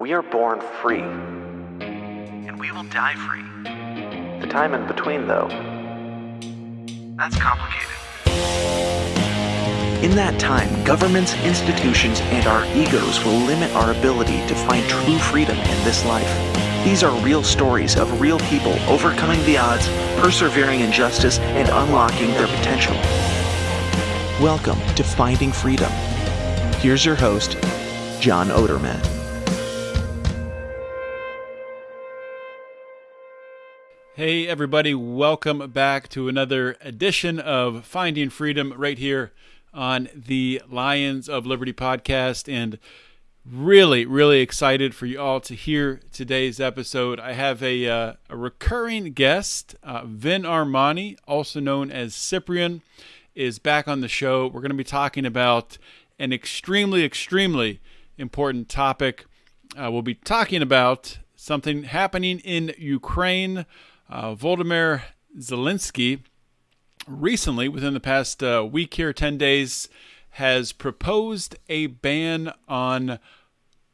We are born free. and we will die free. The time in between, though, That's complicated. in that time, governments, institutions, and our egos will limit our ability to find true freedom in this life. These are real stories of real people overcoming the odds, persevering in justice, and unlocking their potential. Welcome to Finding Freedom. Here's your host, John Odermatt. Hey, everybody, welcome back to another edition of Finding Freedom right here on the Lions of Liberty podcast. And really, really excited for you all to hear today's episode. I have a, uh, a recurring guest, uh, Vin Armani, also known as Cyprian, is back on the show. We're going to be talking about an extremely, extremely important topic. Uh, we'll be talking about something happening in Ukraine. Uh, Volodymyr Zelensky recently, within the past uh, week here, 10 days, has proposed a ban on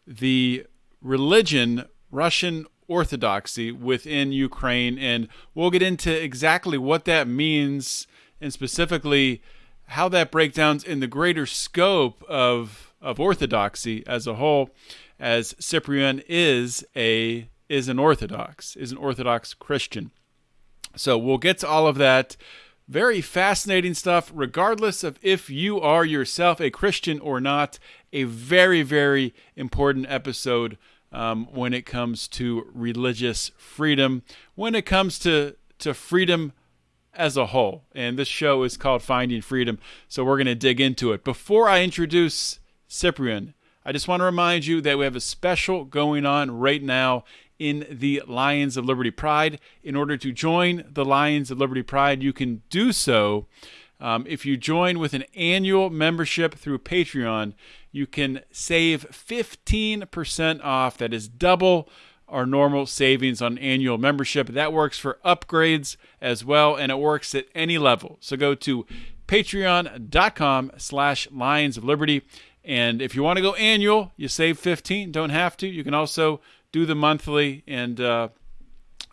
the religion Russian Orthodoxy within Ukraine. And we'll get into exactly what that means and specifically how that breakdowns in the greater scope of, of Orthodoxy as a whole, as Cyprian is a is an Orthodox, is an Orthodox Christian. So we'll get to all of that. Very fascinating stuff, regardless of if you are yourself a Christian or not. A very, very important episode um, when it comes to religious freedom, when it comes to, to freedom as a whole. And this show is called Finding Freedom, so we're going to dig into it. Before I introduce Cyprian, I just want to remind you that we have a special going on right now in the Lions of Liberty Pride. In order to join the Lions of Liberty Pride, you can do so. Um, if you join with an annual membership through Patreon, you can save 15% off. That is double our normal savings on annual membership. That works for upgrades as well, and it works at any level. So go to patreon.com slash lions of liberty. And if you want to go annual, you save 15. Don't have to. You can also do the monthly and uh,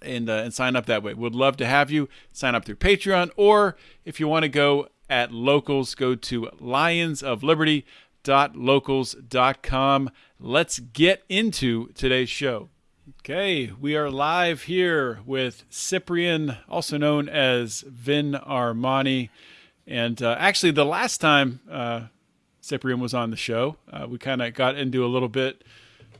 and uh, and sign up that way. Would love to have you sign up through Patreon, or if you want to go at locals, go to lionsofliberty.locals.com. Let's get into today's show. Okay, we are live here with Cyprian, also known as Vin Armani. And uh, actually, the last time uh, Cyprian was on the show, uh, we kind of got into a little bit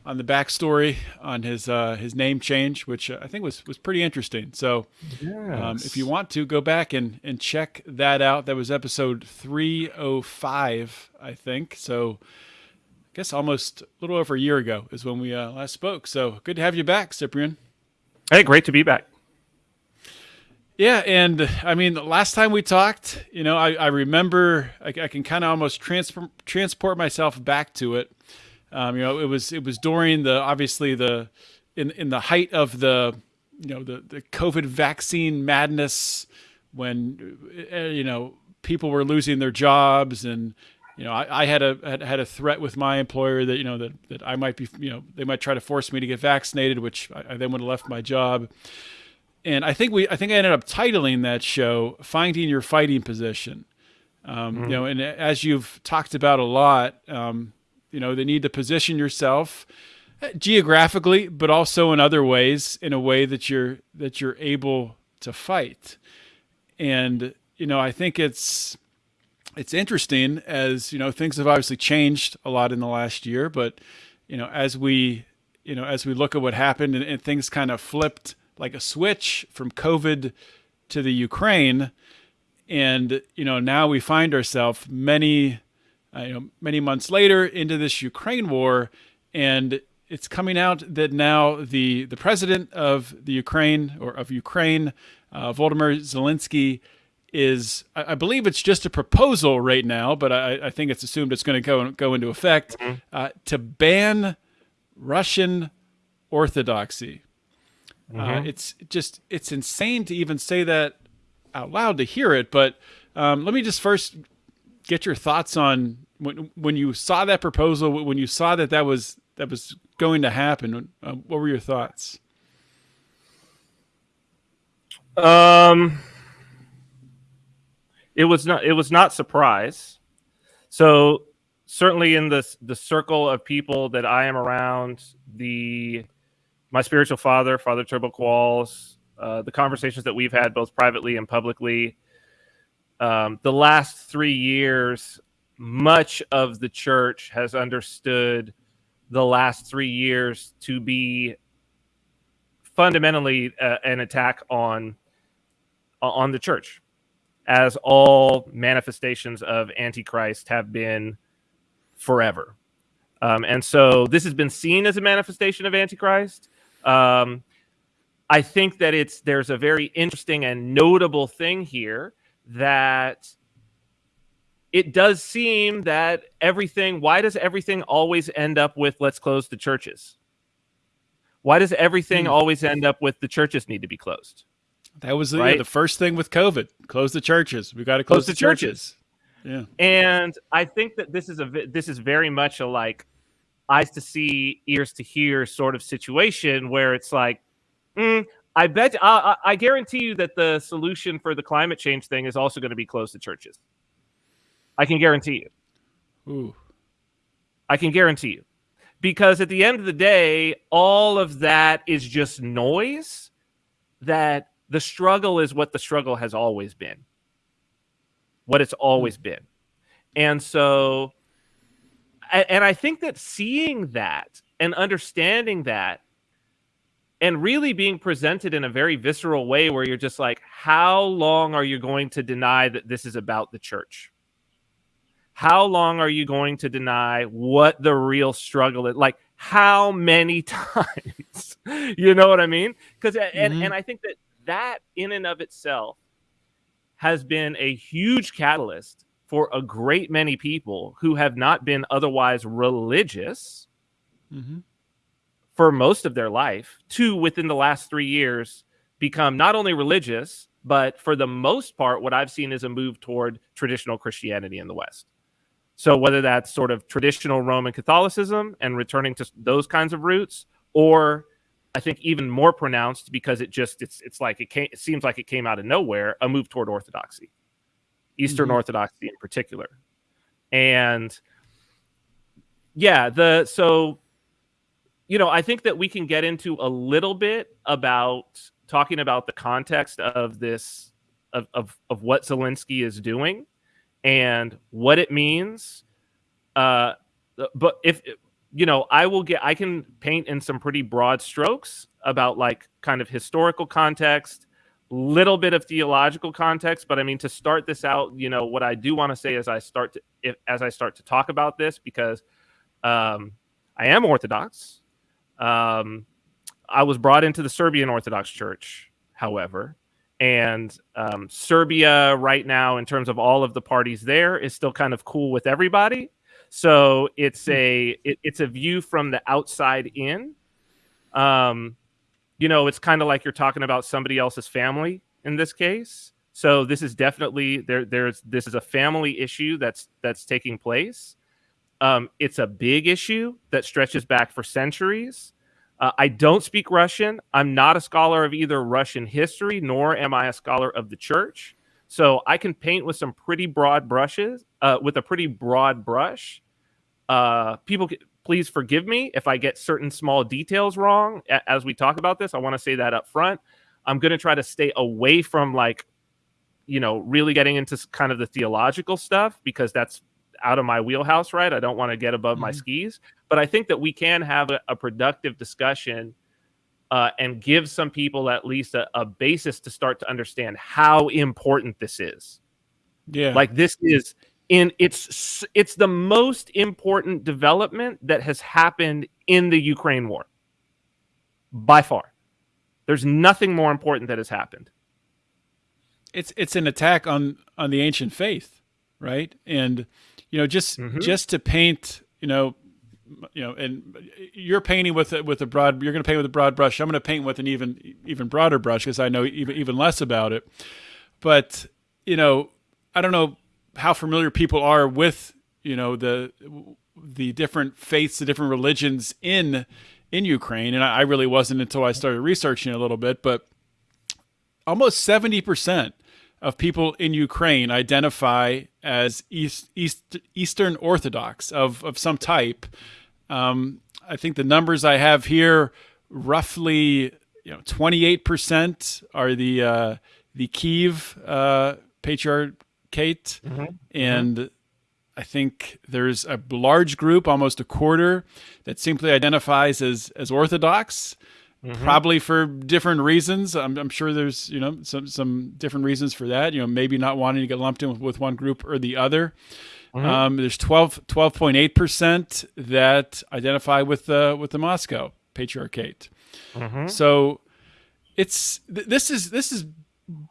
on the backstory on his uh, his name change, which I think was was pretty interesting. So, um, if you want to go back and and check that out, that was episode three oh five, I think. So, I guess almost a little over a year ago is when we uh, last spoke. So, good to have you back, Cyprian. Hey, great to be back. Yeah, and I mean, the last time we talked, you know, I, I remember I, I can kind of almost transfer, transport myself back to it. Um, you know, it was it was during the obviously the in in the height of the you know the the COVID vaccine madness when uh, you know people were losing their jobs and you know I, I had a had, had a threat with my employer that you know that that I might be you know they might try to force me to get vaccinated, which I, I then would have left my job. And I think we I think I ended up titling that show "Finding Your Fighting Position." Um, You know, and as you've talked about a lot. Um, you know, the need to position yourself uh, geographically, but also in other ways, in a way that you're that you're able to fight. And you know, I think it's it's interesting as you know things have obviously changed a lot in the last year, but you know, as we you know as we look at what happened and, and things kind of flipped like a switch from COVID to the Ukraine, and you know now we find ourselves many uh, you know, many months later into this Ukraine war, and it's coming out that now the the president of the Ukraine or of Ukraine, uh, Volodymyr Zelensky, is I, I believe it's just a proposal right now, but I, I think it's assumed it's going to go go into effect uh, to ban Russian Orthodoxy. Uh, it's just it's insane to even say that out loud to hear it, but um, let me just first get your thoughts on when when you saw that proposal, when you saw that that was that was going to happen. Uh, what were your thoughts? Um, it was not it was not surprise. So certainly in the the circle of people that I am around, the my spiritual father, Father Turbo Qualls, uh, the conversations that we've had both privately and publicly, um, the last three years, much of the church has understood the last three years to be fundamentally uh, an attack on on the church as all manifestations of antichrist have been forever. Um, and so this has been seen as a manifestation of antichrist. Um, i think that it's there's a very interesting and notable thing here that it does seem that everything why does everything always end up with let's close the churches why does everything hmm. always end up with the churches need to be closed that was the, right? yeah, the first thing with covid close the churches we got to close, close, the, the churches. churches. yeah and i think that this is a this is very much a like eyes to see ears to hear sort of situation where it's like mm, i bet I, I guarantee you that the solution for the climate change thing is also going to be close the churches I can guarantee you. Ooh. I can guarantee you. Because at the end of the day, all of that is just noise that the struggle is what the struggle has always been. What it's always hmm. been. And so and I think that seeing that and understanding that and really being presented in a very visceral way where you're just like how long are you going to deny that this is about the church how long are you going to deny what the real struggle is? Like, how many times? you know what I mean? Because, and, mm-hmm. and I think that that in and of itself has been a huge catalyst for a great many people who have not been otherwise religious mm-hmm. for most of their life to within the last three years become not only religious, but for the most part, what I've seen is a move toward traditional Christianity in the West. So whether that's sort of traditional Roman Catholicism and returning to those kinds of roots, or I think even more pronounced because it just it's it's like it came it seems like it came out of nowhere, a move toward orthodoxy, Eastern mm-hmm. Orthodoxy in particular, and yeah, the so you know I think that we can get into a little bit about talking about the context of this of of, of what Zelensky is doing and what it means. Uh, but if you know, I will get, I can paint in some pretty broad strokes about like kind of historical context, little bit of theological context. But I mean, to start this out, you know, what I do want to say as I start to, if, as I start to talk about this, because um, I am Orthodox. Um, I was brought into the Serbian Orthodox Church, however, and um, Serbia right now, in terms of all of the parties there, is still kind of cool with everybody. So it's hmm. a it, it's a view from the outside in. Um, you know, it's kind of like you're talking about somebody else's family in this case. So this is definitely there. There's this is a family issue that's that's taking place. Um, it's a big issue that stretches back for centuries. Uh, I don't speak Russian. I'm not a scholar of either Russian history, nor am I a scholar of the church. So I can paint with some pretty broad brushes, uh, with a pretty broad brush. Uh, people, please forgive me if I get certain small details wrong as we talk about this. I want to say that up front. I'm going to try to stay away from like, you know, really getting into kind of the theological stuff because that's out of my wheelhouse, right? I don't want to get above mm-hmm. my skis, but I think that we can have a, a productive discussion uh, and give some people at least a, a basis to start to understand how important this is. Yeah, like this is in it's it's the most important development that has happened in the Ukraine war by far. There's nothing more important that has happened. It's it's an attack on on the ancient faith, right? And you know, just mm-hmm. just to paint, you know, you know, and you're painting with it with a broad. You're going to paint with a broad brush. I'm going to paint with an even even broader brush because I know even even less about it. But you know, I don't know how familiar people are with you know the the different faiths, the different religions in in Ukraine, and I, I really wasn't until I started researching a little bit, but almost seventy percent of people in Ukraine identify as East, East, Eastern Orthodox of, of some type. Um, I think the numbers I have here, roughly, you know, 28% are the uh, the Kiev uh, Patriarchate, mm-hmm. and mm-hmm. I think there's a large group, almost a quarter, that simply identifies as as Orthodox. Mm-hmm. Probably for different reasons. I'm, I'm, sure there's you know some some different reasons for that. You know, maybe not wanting to get lumped in with, with one group or the other. Mm-hmm. Um, there's 12 12.8 percent that identify with the with the Moscow Patriarchate. Mm-hmm. So it's th- this is this is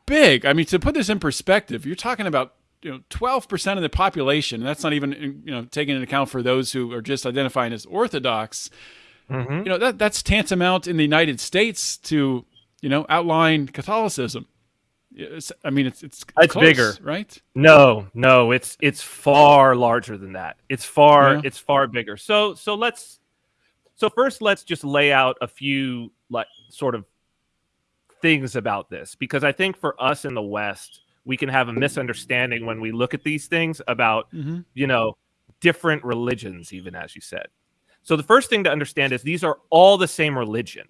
big. I mean, to put this in perspective, you're talking about you know 12 percent of the population. And that's not even you know taking into account for those who are just identifying as Orthodox. Mm-hmm. You know that that's tantamount in the United States to you know outline Catholicism. It's, I mean, it's it's it's close, bigger, right? No, no, it's it's far larger than that. It's far yeah. it's far bigger. So so let's so first let's just lay out a few like sort of things about this because I think for us in the West we can have a misunderstanding when we look at these things about mm-hmm. you know different religions, even as you said. So the first thing to understand is these are all the same religion.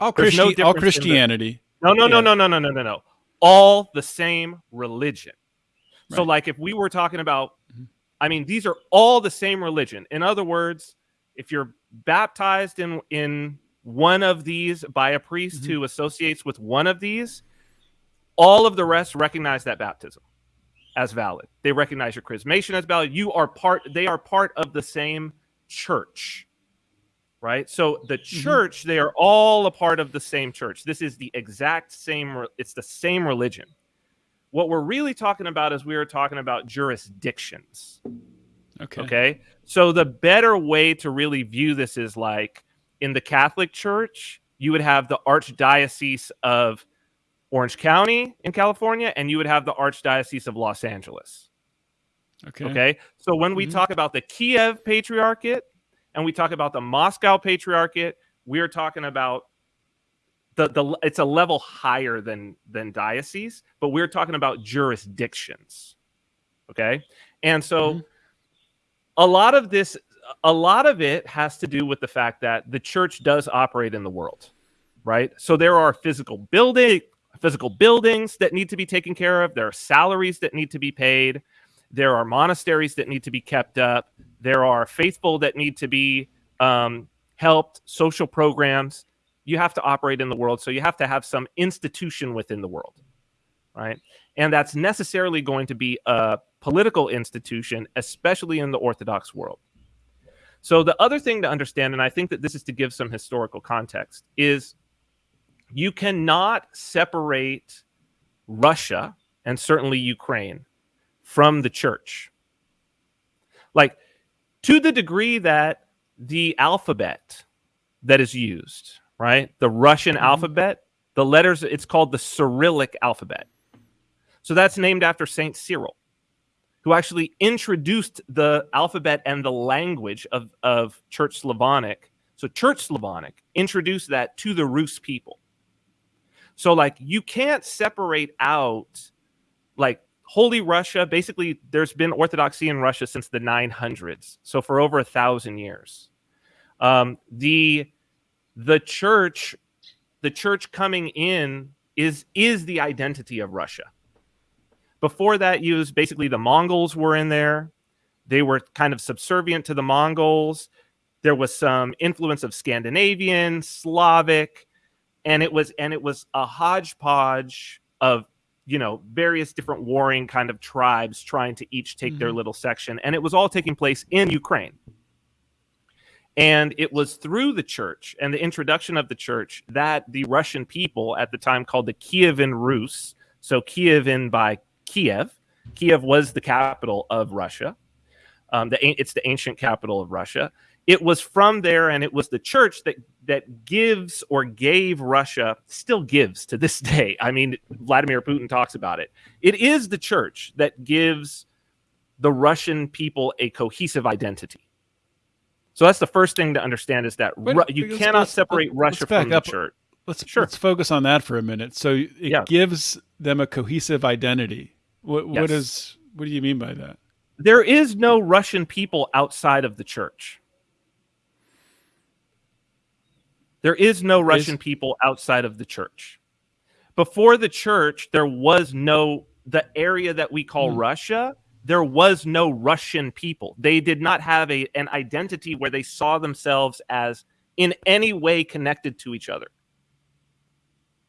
All, Christi- no all Christianity. The, no, no, no, no, no, no, no, no, no. All the same religion. Right. So, like, if we were talking about, mm-hmm. I mean, these are all the same religion. In other words, if you're baptized in in one of these by a priest mm-hmm. who associates with one of these, all of the rest recognize that baptism as valid. They recognize your chrismation as valid. You are part. They are part of the same church right? So the mm-hmm. church mm-hmm. they are all a part of the same church. This is the exact same it's the same religion. What we're really talking about is we are talking about jurisdictions okay. okay? So the better way to really view this is like in the catholic church you would have the archdiocese of orange county in california and you would have the archdiocese of los angeles Okay. Okay. So when we mm-hmm. talk about the Kiev Patriarchate and we talk about the Moscow Patriarchate, we are talking about the the it's a level higher than than diocese, but we're talking about jurisdictions. Okay. And so mm-hmm. a lot of this a lot of it has to do with the fact that the church does operate in the world, right? So there are physical building physical buildings that need to be taken care of, there are salaries that need to be paid there are monasteries that need to be kept up. There are faithful that need to be um, helped, social programs. You have to operate in the world. So you have to have some institution within the world, right? And that's necessarily going to be a political institution, especially in the Orthodox world. So the other thing to understand, and I think that this is to give some historical context, is you cannot separate Russia and certainly Ukraine from the church. Like to the degree that the alphabet that is used, right? The Russian mm-hmm. alphabet, the letters, it's called the Cyrillic alphabet. So that's named after Saint Cyril, who actually introduced the alphabet and the language of, of Church Slavonic. So Church Slavonic introduced that to the Rus people. So like you can't separate out like Holy Russia, basically, there's been Orthodoxy in Russia since the 900s, so for over a thousand years. Um, the the church, the church coming in is is the identity of Russia. Before that, you was basically the Mongols were in there. They were kind of subservient to the Mongols. There was some influence of Scandinavian, Slavic, and it was and it was a hodgepodge of you know various different warring kind of tribes trying to each take mm-hmm. their little section and it was all taking place in ukraine and it was through the church and the introduction of the church that the russian people at the time called the kievan rus so kievan by kiev kiev was the capital of russia um, the, it's the ancient capital of russia it was from there and it was the church that that gives or gave Russia still gives to this day. I mean, Vladimir Putin talks about it. It is the church that gives the Russian people a cohesive identity. So that's the first thing to understand is that Wait, Ru- you let's- cannot let's- separate let's Russia from the up. church. Let's Sure. let's focus on that for a minute. So it Yeah. gives them a cohesive identity. What what Yes. is what do you mean by that? There is no Russian people outside of the church. There is no Russian people outside of the church. Before the church, there was no the area that we call Hmm. Russia. There was no Russian people. They did not have a an identity where they saw themselves as in any way connected to each other.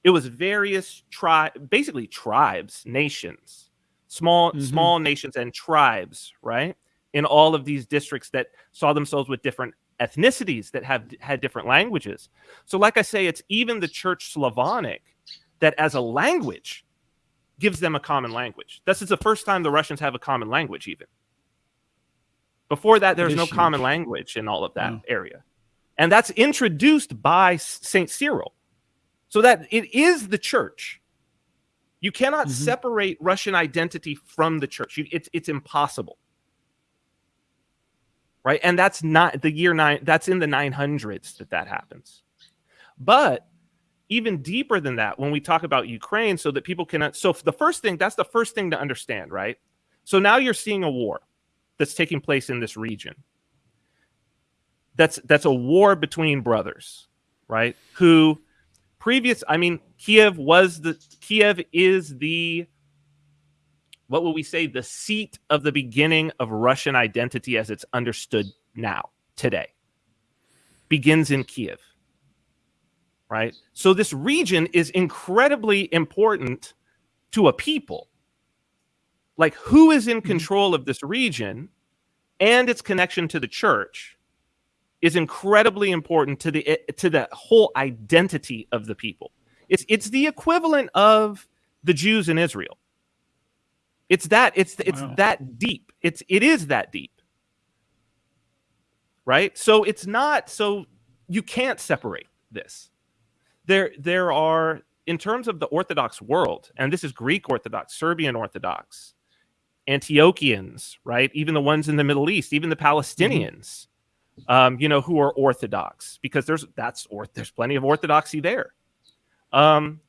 It was various tribe, basically tribes, nations, small Mhm. small nations and tribes, right? In all of these districts that saw themselves with different ethnicities that have had different languages. So, like I say, it's even the Church Slavonic that, as a language, gives them a common language. This is the first time the Russians have a common language, even. Before that, there's no common language in all of that Wow. area. And that's introduced by St. Cyril. So that it is the church. You cannot Mhm. separate Russian identity from the church. You, it's it's impossible. Right? And that's not the year 9 that's in the 900s that that happens. But even deeper than that when we talk about Ukraine so that people can so the first thing that's the first thing to understand, right? So now you're seeing a war that's taking place in this region. That's that's a war between brothers, right? Who previous I mean Kiev was the Kiev is the what will we say the seat of the beginning of Russian identity as it's understood now today? Begins in Kiev right? So this region is incredibly important to a people. Like who is in mm-hmm. control of this region and its connection to the church is incredibly important to the to the whole identity of the people. It's it's the equivalent of the Jews in Israel it's that it's it's Wow. that deep. It's it is that deep. Right? So it's not so you can't separate this. There there are in terms of the Orthodox world, and this is Greek Orthodox, Serbian Orthodox, Antiochians, right? Even the ones in the Middle East, even the Palestinians, um, you know, who are Orthodox, because there's that's or there's plenty of Orthodoxy there. Um,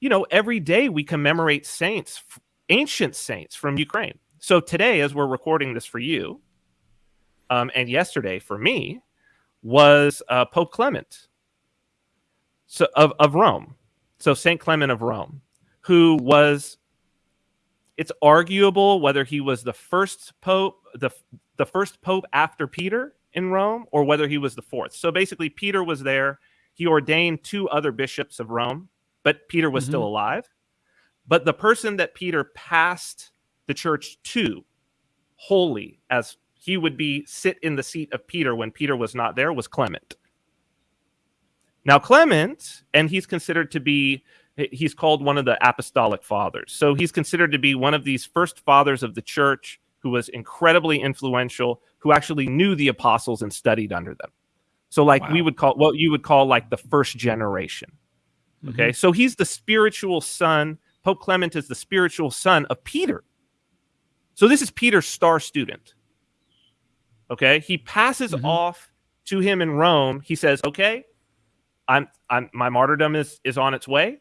you know, every day we commemorate saints, f- ancient saints from Ukraine. So today, as we're recording this for you, um, and yesterday for me, was uh, Pope Clement so of, of Rome. So Saint Clement of Rome, who was it's arguable whether he was the first pope, the the first pope after Peter in Rome, or whether he was the fourth. So basically, Peter was there. He ordained two other bishops of Rome, but Peter was still alive. But the person that Peter passed the church to, wholly, as he would be sit in the seat of Peter when Peter was not there, was Clement. Now, Clement, and he's considered to be, he's called one of the apostolic fathers. So he's considered to be one of these first fathers of the church who was incredibly influential, who actually knew the apostles and studied under them. So, like we would call what you would call like the first generation. Mm-hmm. Okay. So he's the spiritual son. Pope Clement is the spiritual son of Peter. So this is Peter's star student. Okay. He passes Mhm. off to him in Rome. He says, Okay, I'm I'm my martyrdom is is on its way.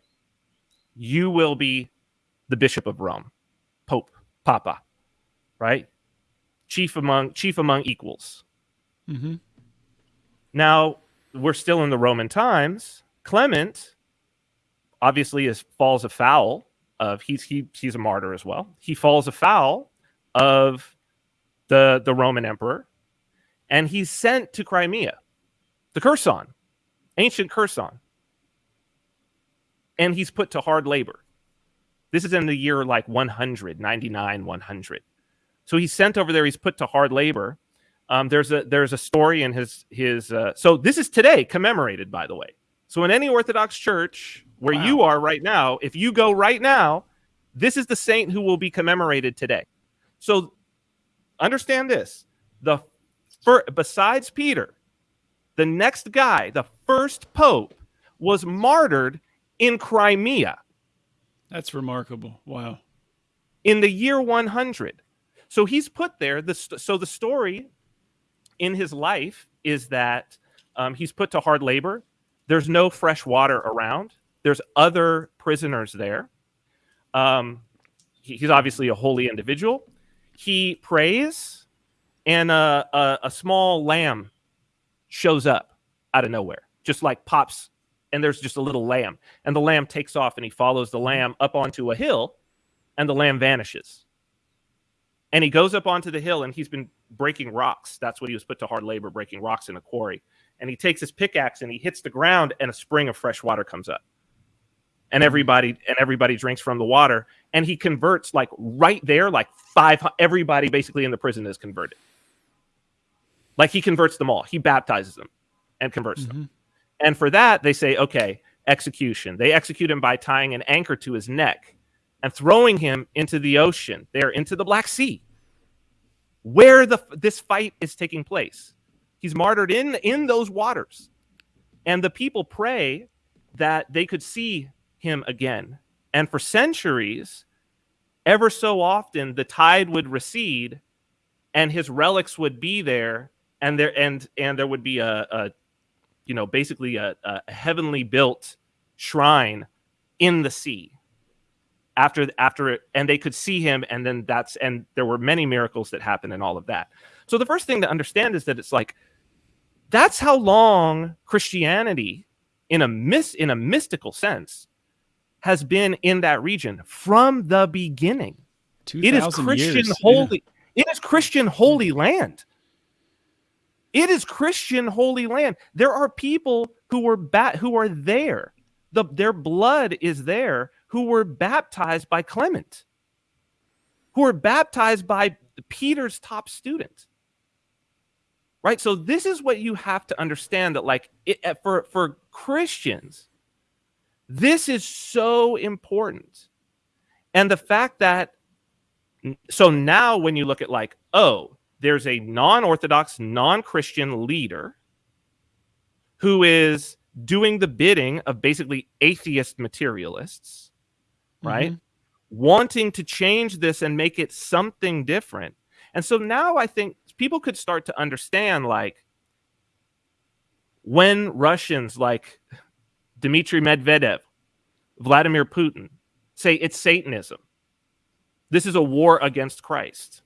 You will be the bishop of Rome, Pope, Papa, right? Chief among chief among equals. hmm Now, we're still in the Roman times. Clement obviously is falls afoul of he's he he's a martyr as well. He falls afoul of the the Roman emperor and he's sent to Crimea, the Kherson, ancient Kherson. And he's put to hard labor. This is in the year like 100, 99, 100. So he's sent over there, he's put to hard labor. Um, there's a there's a story in his his uh, so this is today commemorated by the way. So in any Orthodox church where Wow. you are right now, if you go right now, this is the saint who will be commemorated today. So understand this: the besides Peter, the next guy, the first pope, was martyred in Crimea That's remarkable. Wow. in the year 100. So he's put there. The st- so the story in his life is that um, he's put to hard labor. There's no fresh water around. There's other prisoners there. Um, he- he's obviously a holy individual. He prays, and a, a, a small lamb shows up out of nowhere, just like pops, and there's just a little lamb, and the lamb takes off, and he follows the lamb up onto a hill, and the lamb vanishes. And he goes up onto the hill, and he's been breaking rocks. That's what he was put to hard labor, breaking rocks in a quarry. And he takes his pickaxe and he hits the ground, and a spring of fresh water comes up. And mm-hmm. everybody and everybody drinks from the water, and he converts like right there, like five. Everybody basically in the prison is converted. Like he converts them all. He baptizes them and converts them. Mm-hmm. And for that, they say, okay, execution. They execute him by tying an anchor to his neck and throwing him into the ocean, there into the Black Sea, where the this fight is taking place. He's martyred in in those waters, and the people pray that they could see him again. And for centuries, ever so often, the tide would recede, and his relics would be there, and there and and there would be a, a you know basically a, a heavenly built shrine in the sea after after it and they could see him and then that's and there were many miracles that happened and all of that so the first thing to understand is that it's like that's how long christianity in a mis in a mystical sense has been in that region from the beginning. It is christian years. holy it is christian holy land. It is christian holy land. There are people who were bat who are there. The their blood is there who were baptized by clement who were baptized by peter's top student. Right? So this is what you have to understand that like it, for for christians this is so important. And the fact that so now when you look at like oh there's a non-orthodox non-christian leader who is doing the bidding of basically atheist materialists mm-hmm. right? Wanting to change this and make it something different. And so now i think people could start to understand like when russians like dmitry medvedev vladimir putin say it's satanism. This is a war against christ.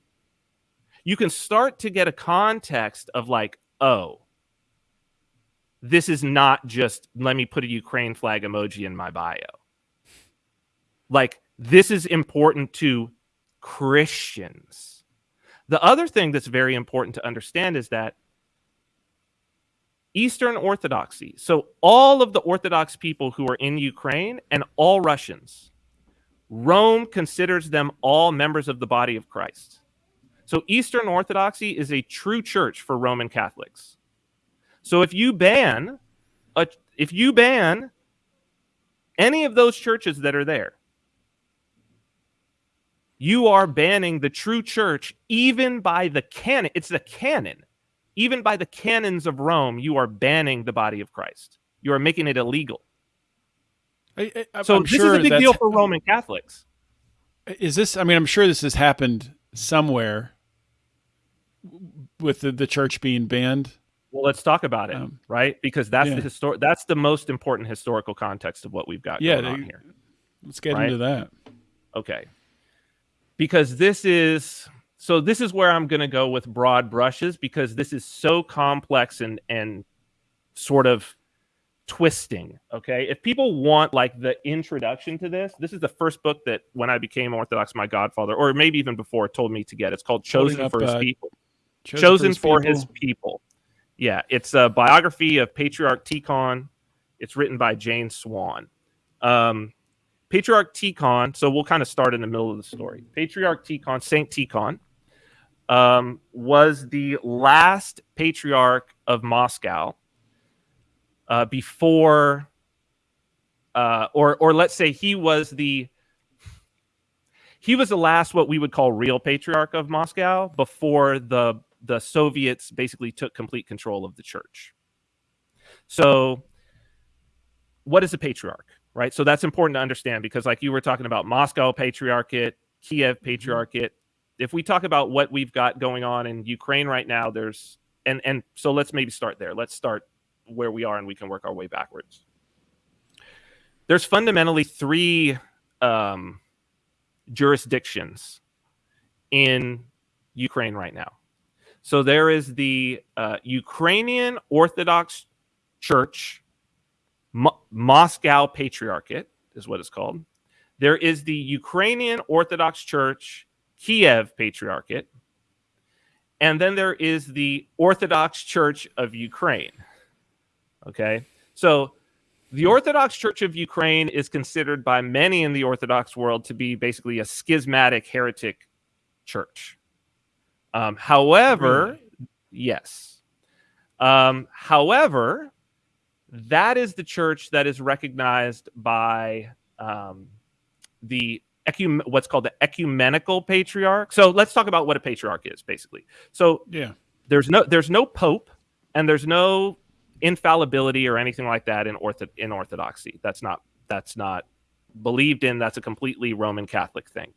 You can start to get a context of like oh this is not just let me put a ukraine flag emoji in my bio. Like this is important to christians. The other thing that's very important to understand is that eastern orthodoxy. So all of the orthodox people who are in ukraine and all russians rome considers them all members of the body of christ. So eastern orthodoxy is a true church for roman catholics. So if you ban a, if you ban any of those churches that are there you are banning the true church even by the canon. It's the canon even by the canons of rome you are banning the body of christ you are making it illegal I, I, so I'm this sure is a big deal for roman catholics Is this? I mean, I'm sure this has happened somewhere with the, the church being banned. well let's talk about it Um, right because that's yeah. the histor- that's the most important historical context of what we've got Yeah, going on here Let's get Right. into that. Okay. Because this is so this is where I'm going to go with broad brushes because this is so complex and and sort of twisting, okay? If people want like the introduction to this, this is the first book that when I became Orthodox my godfather or maybe even before told me to get. It's called Chosen up, for His uh, People. Chosen, for his people. people. Yeah, it's a biography of Patriarch Tikhon. It's written by Jane Swan. Um, Patriarch Tikhon. So we'll kind of start in the middle of the story. Patriarch Tikhon, Saint Tikhon, um, was the last patriarch of Moscow uh, before, uh, or or let's say he was the he was the last what we would call real patriarch of Moscow before the the Soviets basically took complete control of the church. So, what is a patriarch, right? So that's important to understand because, like you were talking about, Moscow patriarchate, Kiev patriarchate. If we talk about what we've got going on in Ukraine right now, there's and and so let's maybe start there. Let's start where we are, and we can work our way backwards. There's fundamentally three um, jurisdictions in Ukraine right now. So there is the uh, Ukrainian Orthodox Church, Mo- Moscow Patriarchate is what it's called. There is the Ukrainian Orthodox Church, Kiev Patriarchate. And then there is the Orthodox Church of Ukraine. Okay. So the Orthodox Church of Ukraine is considered by many in the Orthodox world to be basically a schismatic heretic church. Um, however, Really? yes. Um, however, that is the church that is recognized by um, the ecum- what's called the ecumenical patriarch. So let's talk about what a patriarch is, basically. So Yeah. there's no there's no pope and there's no infallibility or anything like that in ortho in orthodoxy that's not that's not believed in that's a completely roman catholic thing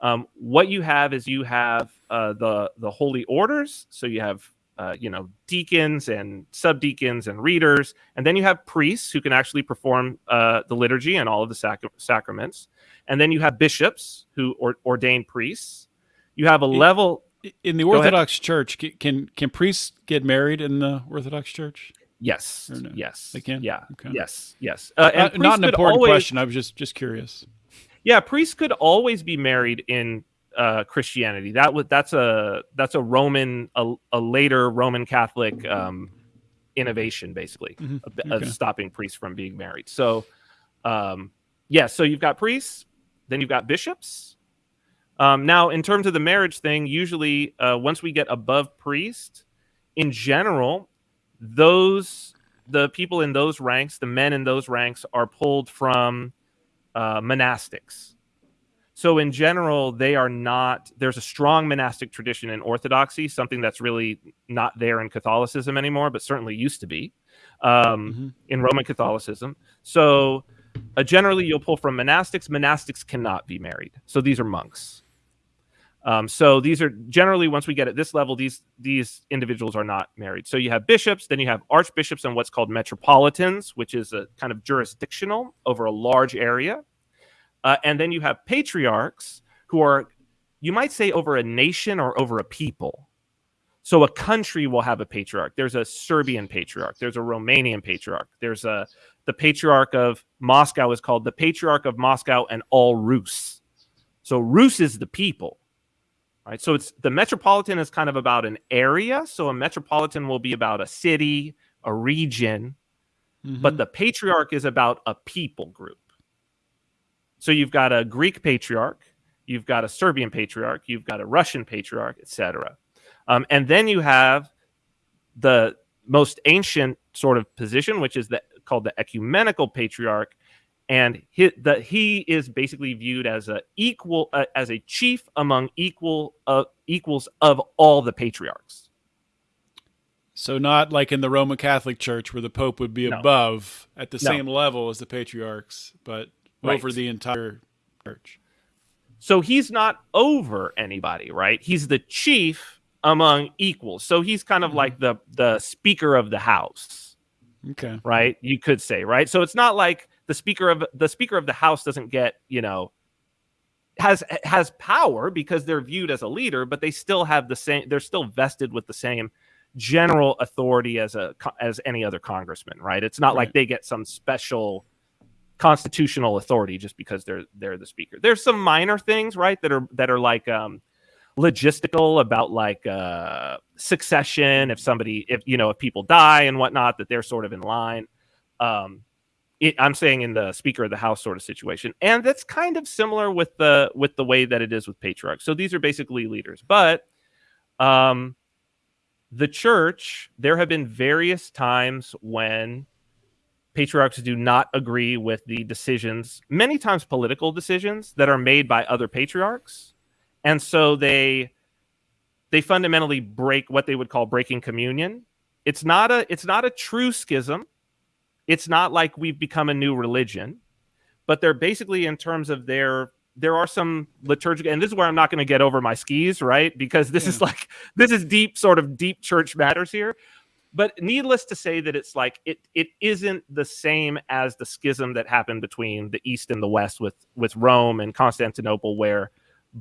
um, what you have is you have uh, the the holy orders so you have uh, you know deacons and subdeacons and readers and then you have priests who can actually perform uh, the liturgy and all of the sac- sacraments and then you have bishops who or- ordain priests you have a It- level In the. Orthodox Church, can can priests get married in the Orthodox Church? Yes. No? Yes. They can? Yeah. Okay. Yes. Yes. Uh, and Uh, not an important always- question. I was just just curious. Yeah, priests could always be married in uh, Christianity. That was that's a that's a Roman a, a later Roman Catholic um, innovation, basically, Mhm. of, of stopping priests from being married. So, um, yeah. So you've got priests, then you've got bishops. Um, now, in terms of the marriage thing, usually uh, once we get above priest, in general, those the people in those ranks, the men in those ranks, are pulled from uh, monastics. So in general, they are not. There's a strong monastic tradition in Orthodoxy, something that's really not there in Catholicism anymore, but certainly used to be um, Mhm. in Roman Catholicism. So uh, generally, you'll pull from monastics. Monastics cannot be married, so these are monks. Um, so these are generally once we get at this level, these these individuals are not married. So you have bishops, then you have archbishops and what's called metropolitans, which is a kind of jurisdictional over a large area, uh, and then you have patriarchs who are, you might say, over a nation or over a people. So a country will have a patriarch. There's a Serbian patriarch. There's a Romanian patriarch. There's a the patriarch of Moscow is called the patriarch of Moscow and all Rus. So Rus is the people right? So it's the metropolitan is kind of about an area. So a metropolitan will be about a city, a region, but Mhm. the patriarch is about a people group. So you've got a Greek patriarch, you've got a Serbian patriarch, you've got a Russian patriarch, etc. Um, and then you have the most ancient sort of position, which is the, called the ecumenical patriarch, and he, the, he is basically viewed as a equal uh, as a chief among equal uh, equals of all the patriarchs. So not like in the Roman Catholic Church where the Pope would be No. above at the No. same level as the patriarchs, but Right. over the entire church. So he's not over anybody, right? He's the chief among equals. So he's kind of Mhm. like the the speaker of the house, Okay. right? You could say, right? So it's not like the speaker of the speaker of the house doesn't get, you know, has has power because they're viewed as a leader, but they still have the same they're still vested with the same general authority as a as any other congressman, right? It's not like they get some special constitutional authority just because they're they're the speaker. There's some minor things, right, that are that are like um logistical about like uh succession if somebody if you know if people die and whatnot that they're sort of in line. Um it, i'm saying in the speaker of the house sort of situation. And that's kind of similar with the with the way that it is with patriarchs. So these are basically leaders. But um the church there have been various times when patriarchs do not agree with the decisions many times political decisions that are made by other patriarchs and so they they fundamentally break what they would call breaking communion it's not a it's not a true schism it's not like we've become a new religion but they're basically in terms of their there are some liturgical, and this is where I'm not going to get over my skis, right? Because this is like this is deep, sort of deep church matters here. But needless to say that it's like it it isn't the same as the schism that happened between the East and the West with with Rome and Constantinople, where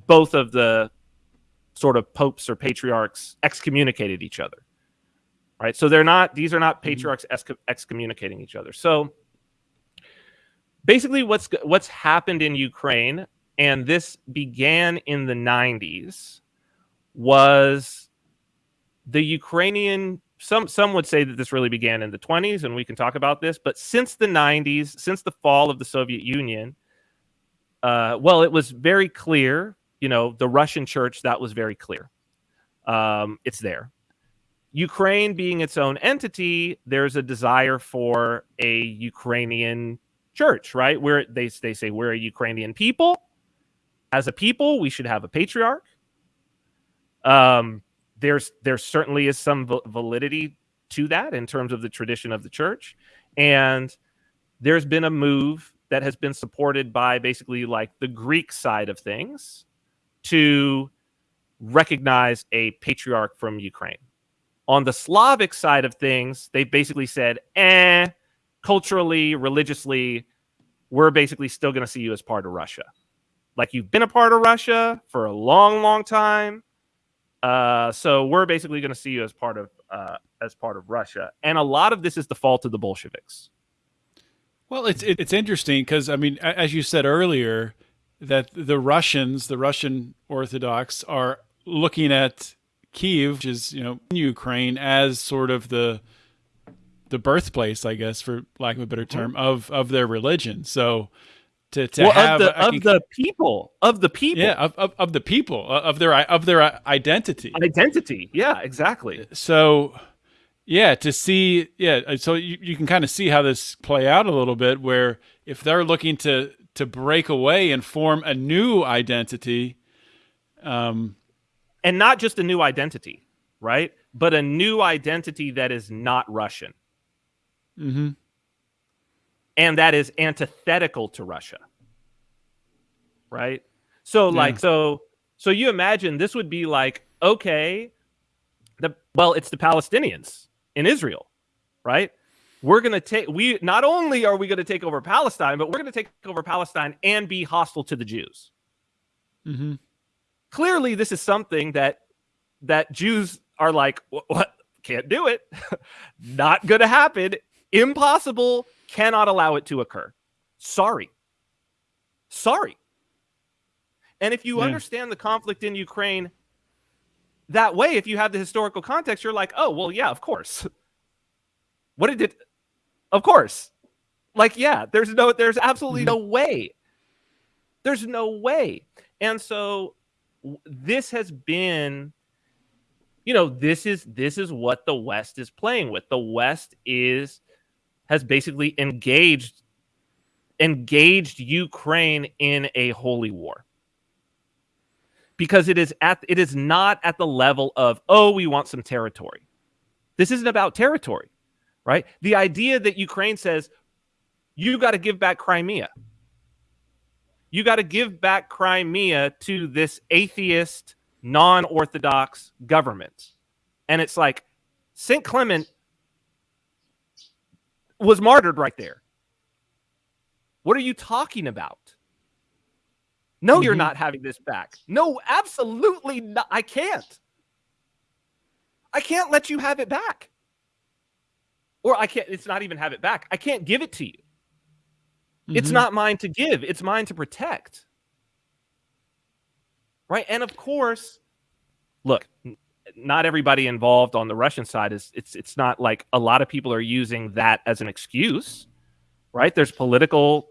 both of the sort of popes or patriarchs excommunicated each other. Right. So they're not, these are not Mm-hmm. patriarchs excommunicating each other. So basically what's what's happened in Ukraine and this began in the 90s was the Ukrainian some some would say that this really began in the 20s and we can talk about this but since the 90s since the fall of the Soviet Union uh, well it was very clear you know the Russian church that was very clear um, it's there Ukraine being its own entity there's a desire for a Ukrainian church, right? Where they they say we're a Ukrainian people. As a people, we should have a patriarch. Um, there's there certainly is some validity to that in terms of the tradition of the church, and there's been a move that has been supported by basically like the Greek side of things to recognize a patriarch from Ukraine. On the Slavic side of things, they basically said, eh, culturally, religiously, we're basically still going to see you as part of Russia. Like you've been a part of Russia for a long, long time. Uh, so we're basically going to see you as part of uh, as part of Russia, and a lot of this is the fault of the Bolsheviks. Well, it's it's interesting because I mean, as you said earlier, that the Russians, the Russian Orthodox, are looking at Kiev, which is you know in Ukraine, as sort of the the birthplace, I guess, for lack of a better term, of of their religion. So to, to well, have of, the, of can, the people of the people, yeah, of, of, of the people of their of their identity, identity, yeah, exactly. So yeah, to see yeah, so you, you can kind of see how this play out a little bit, where if they're looking to to break away and form a new identity, um, and not just a new identity, right? But a new identity that is not Russian. Mm-hmm. And that is antithetical to Russia. Right? So, yeah. like, so, so you imagine this would be like, okay, the well, it's the Palestinians in Israel, right? We're gonna take we not only are we gonna take over Palestine, but we're gonna take over Palestine and be hostile to the Jews. Mm-hmm. Clearly, this is something that that Jews are like, what? Can't do it. Not gonna happen impossible, cannot allow it to occur. Sorry. Sorry. And if you yeah. understand the conflict in Ukraine that way, if you have the historical context, you're like, oh, well, yeah, of course. What did it? Of course. Like, yeah, there's no, there's absolutely mm-hmm. no way. There's no way. And so this has been you know this is this is what the west is playing with the west is has basically engaged engaged Ukraine in a holy war. Because it is at it is not at the level of oh we want some territory. This isn't about territory, right? The idea that Ukraine says you got to give back Crimea. You got to give back Crimea to this atheist non-orthodox government. And it's like St. Clement was martyred right there. What are you talking about? No, mm-hmm. you're not having this back. No, absolutely not. I can't. I can't let you have it back. Or I can't, it's not even have it back. I can't give it to you. Mm-hmm. It's not mine to give, it's mine to protect. Right. And of course, look, not everybody involved on the Russian side is it's it's not like a lot of people are using that as an excuse, right? There's political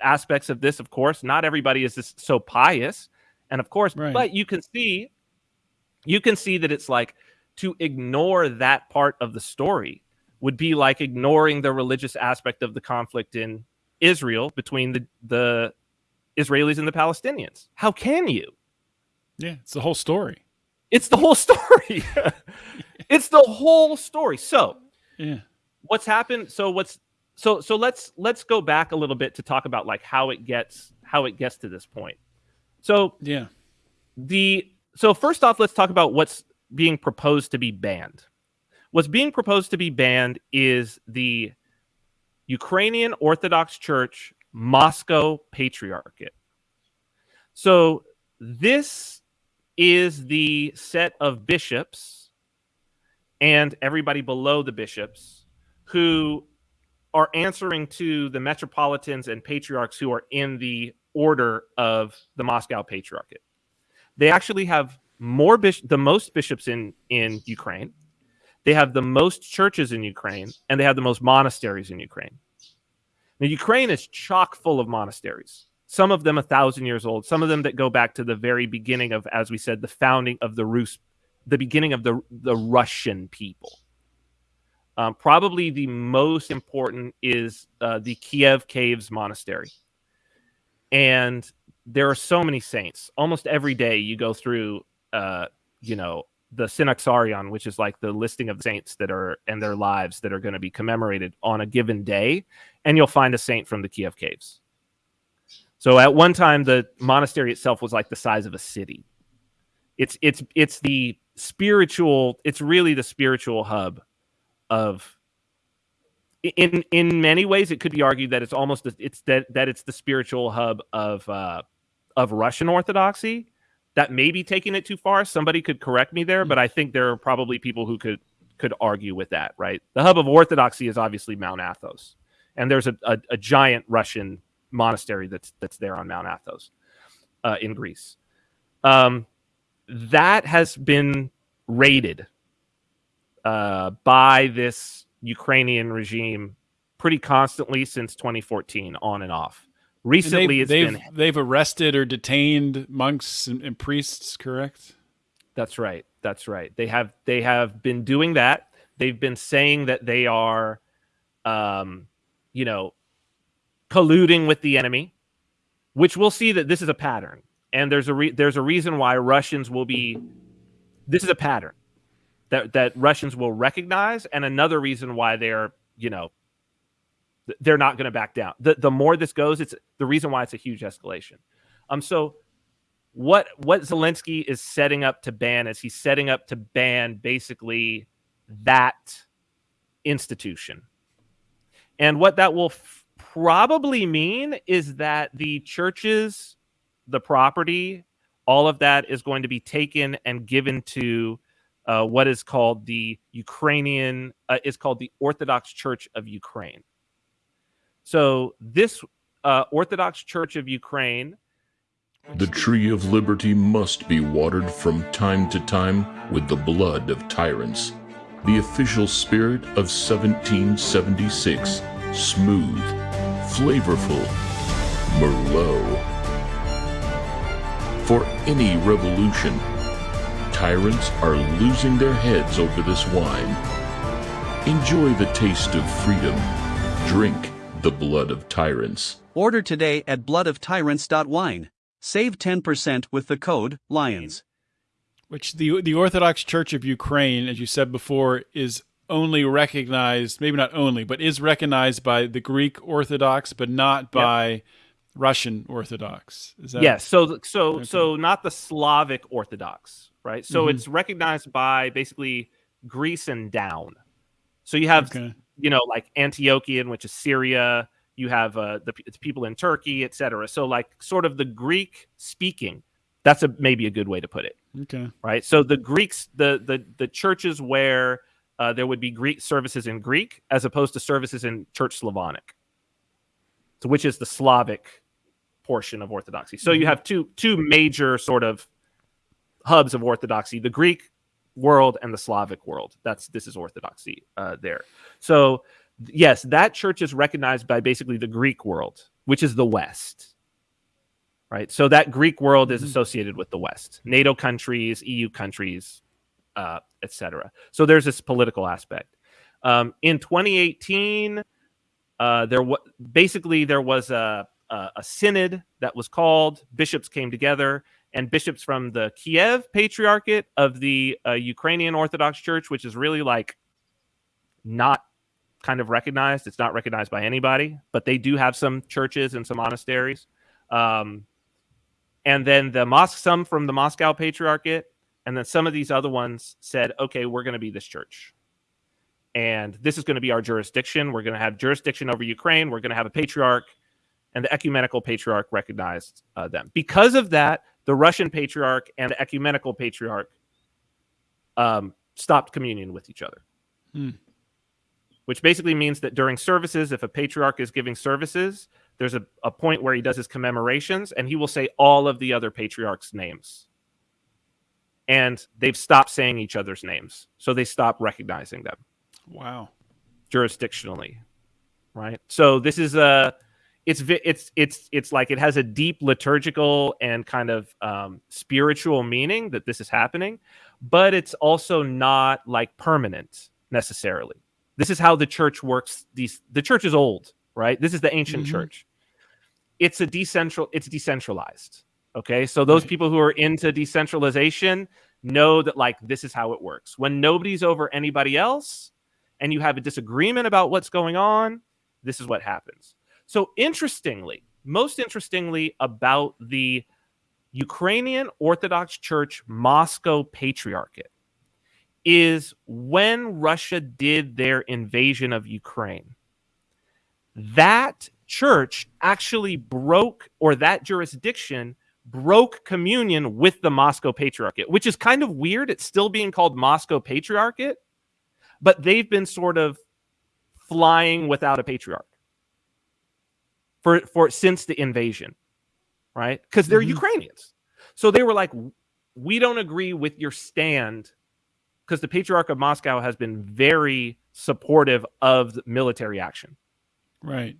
aspects of this, of course. Not everybody is just so pious, and of course, right. but you can see, you can see that it's like to ignore that part of the story would be like ignoring the religious aspect of the conflict in Israel between the the Israelis and the Palestinians. How can you? Yeah, it's the whole story. It's the whole story. it's the whole story. So, yeah. What's happened? So what's so so let's let's go back a little bit to talk about like how it gets how it gets to this point. So Yeah. the so first off, let's talk about what's being proposed to be banned. What's being proposed to be banned is the Ukrainian Orthodox Church Moscow Patriarchate. So this is the set of bishops and everybody below the bishops who are answering to the metropolitans and patriarchs who are in the order of the Moscow Patriarchate. They actually have more bish- the most bishops in in Ukraine. They have the most churches in Ukraine, and they have the most monasteries in Ukraine. Now, Ukraine is chock full of monasteries. Some of them a thousand years old. Some of them that go back to the very beginning of, as we said, the founding of the Rus, the beginning of the the Russian people. Um, probably the most important is uh, the Kiev Caves Monastery, and there are so many saints. Almost every day you go through, uh, you know, the Synaxarion, which is like the listing of saints that are and their lives that are going to be commemorated on a given day, and you'll find a saint from the Kiev Caves. So at one time, the monastery itself was like the size of a city. It's it's it's the spiritual. It's really the spiritual hub of. In in many ways, it could be argued that it's almost it's that that it's the spiritual hub of uh, of Russian Orthodoxy. That may be taking it too far. Somebody could correct me there, but I think there are probably people who could could argue with that. Right, the hub of Orthodoxy is obviously Mount Athos, and there's a, a, a giant Russian monastery that's that's there on Mount Athos uh, in Greece. Um, that has been raided uh, by this Ukrainian regime pretty constantly since 2014, on and off. Recently, they've, it's they've, been they've arrested or detained monks and, and priests, correct? That's right. That's right. They have they have been doing that. They've been saying that they are, um, you know, colluding with the enemy, which we'll see that this is a pattern. And there's a re- there's a reason why Russians will be. This is a pattern that that Russians will recognize, and another reason why they're you know they're not going to back down. The the more this goes, it's the reason why it's a huge escalation. Um, so what what Zelensky is setting up to ban is he's setting up to ban basically that institution. And what that will f- probably mean is that the churches, the property, all of that is going to be taken and given to uh, what is called the Ukrainian, uh, is called the Orthodox Church of Ukraine. So this uh, Orthodox Church of Ukraine The tree of liberty must be watered from time to time with the blood of tyrants. The official spirit of 1776, smooth, flavorful, Merlot. For any revolution, tyrants are losing their heads over this wine. Enjoy the taste of freedom. Drink the blood of tyrants. Order today at bloodoftyrants.wine. Save 10% with the code LIONS. Which the the Orthodox Church of Ukraine, as you said before, is only recognized, maybe not only, but is recognized by the Greek Orthodox, but not by Russian Orthodox. Is that yes so so Okay. so not the slavic orthodox right so Mhm. it's recognized by basically greece and down so you have Okay. You know like antiochian which is syria you have uh, the people in turkey etc so like sort of the greek speaking that's a maybe a good way to put it Okay. right? So the greeks the the, the churches where uh, there would be greek services in greek as opposed to services in church slavonic so which is the slavic portion of orthodoxy. So you have two two major sort of hubs of orthodoxy the greek world and the slavic world. That's this is orthodoxy uh, there. So yes that church is recognized by basically the greek world which is the west right? So that greek world is Mhm. associated with the west. Nato countries eu countries uh, etc so there's this political aspect. Um, in 2018 uh, there was basically there was a, a a synod that was called. Bishops came together and bishops from the kiev patriarchate of the uh, ukrainian orthodox church which is really like not kind of recognized it's not recognized by anybody but they do have some churches and some monasteries um, and then the mosque, some from the Moscow Patriarchate, and then some of these other ones said, okay, we're going to be this church. And this is going to be our jurisdiction. We're going to have jurisdiction over Ukraine. We're going to have a patriarch. And the ecumenical patriarch recognized uh, them. Because of that, the Russian patriarch and the ecumenical patriarch um, stopped communion with each other. Hmm. Which basically means that during services, if a patriarch is giving services, there's a, a point where he does his commemorations and he will say all of the other patriarchs' names. And they've stopped saying each other's names. So they stop recognizing them Wow. jurisdictionally. Right. So this is a it's it's it's it's like it has a deep liturgical and kind of um, spiritual meaning that this is happening, but it's also not like permanent necessarily. This is how the church works. These the church is old, right? This is the ancient Mhm. church. It's a decentral. It's decentralized. Okay, so those Right. people who are into decentralization know that like this is how it works. When nobody's over anybody else, and you have a disagreement about what's going on, this is what happens. So, interestingly, most interestingly about the Ukrainian Orthodox Church Moscow Patriarchate is when Russia did their invasion of Ukraine. That church actually broke, or that jurisdiction broke communion with the Moscow Patriarchate, which is kind of weird. It's still being called Moscow Patriarchate, but they've been sort of flying without a patriarch for for since the invasion, right? Because they're Mhm. Ukrainians, so they were like, "We don't agree with your stand," because the Patriarch of Moscow has been very supportive of military action, Right.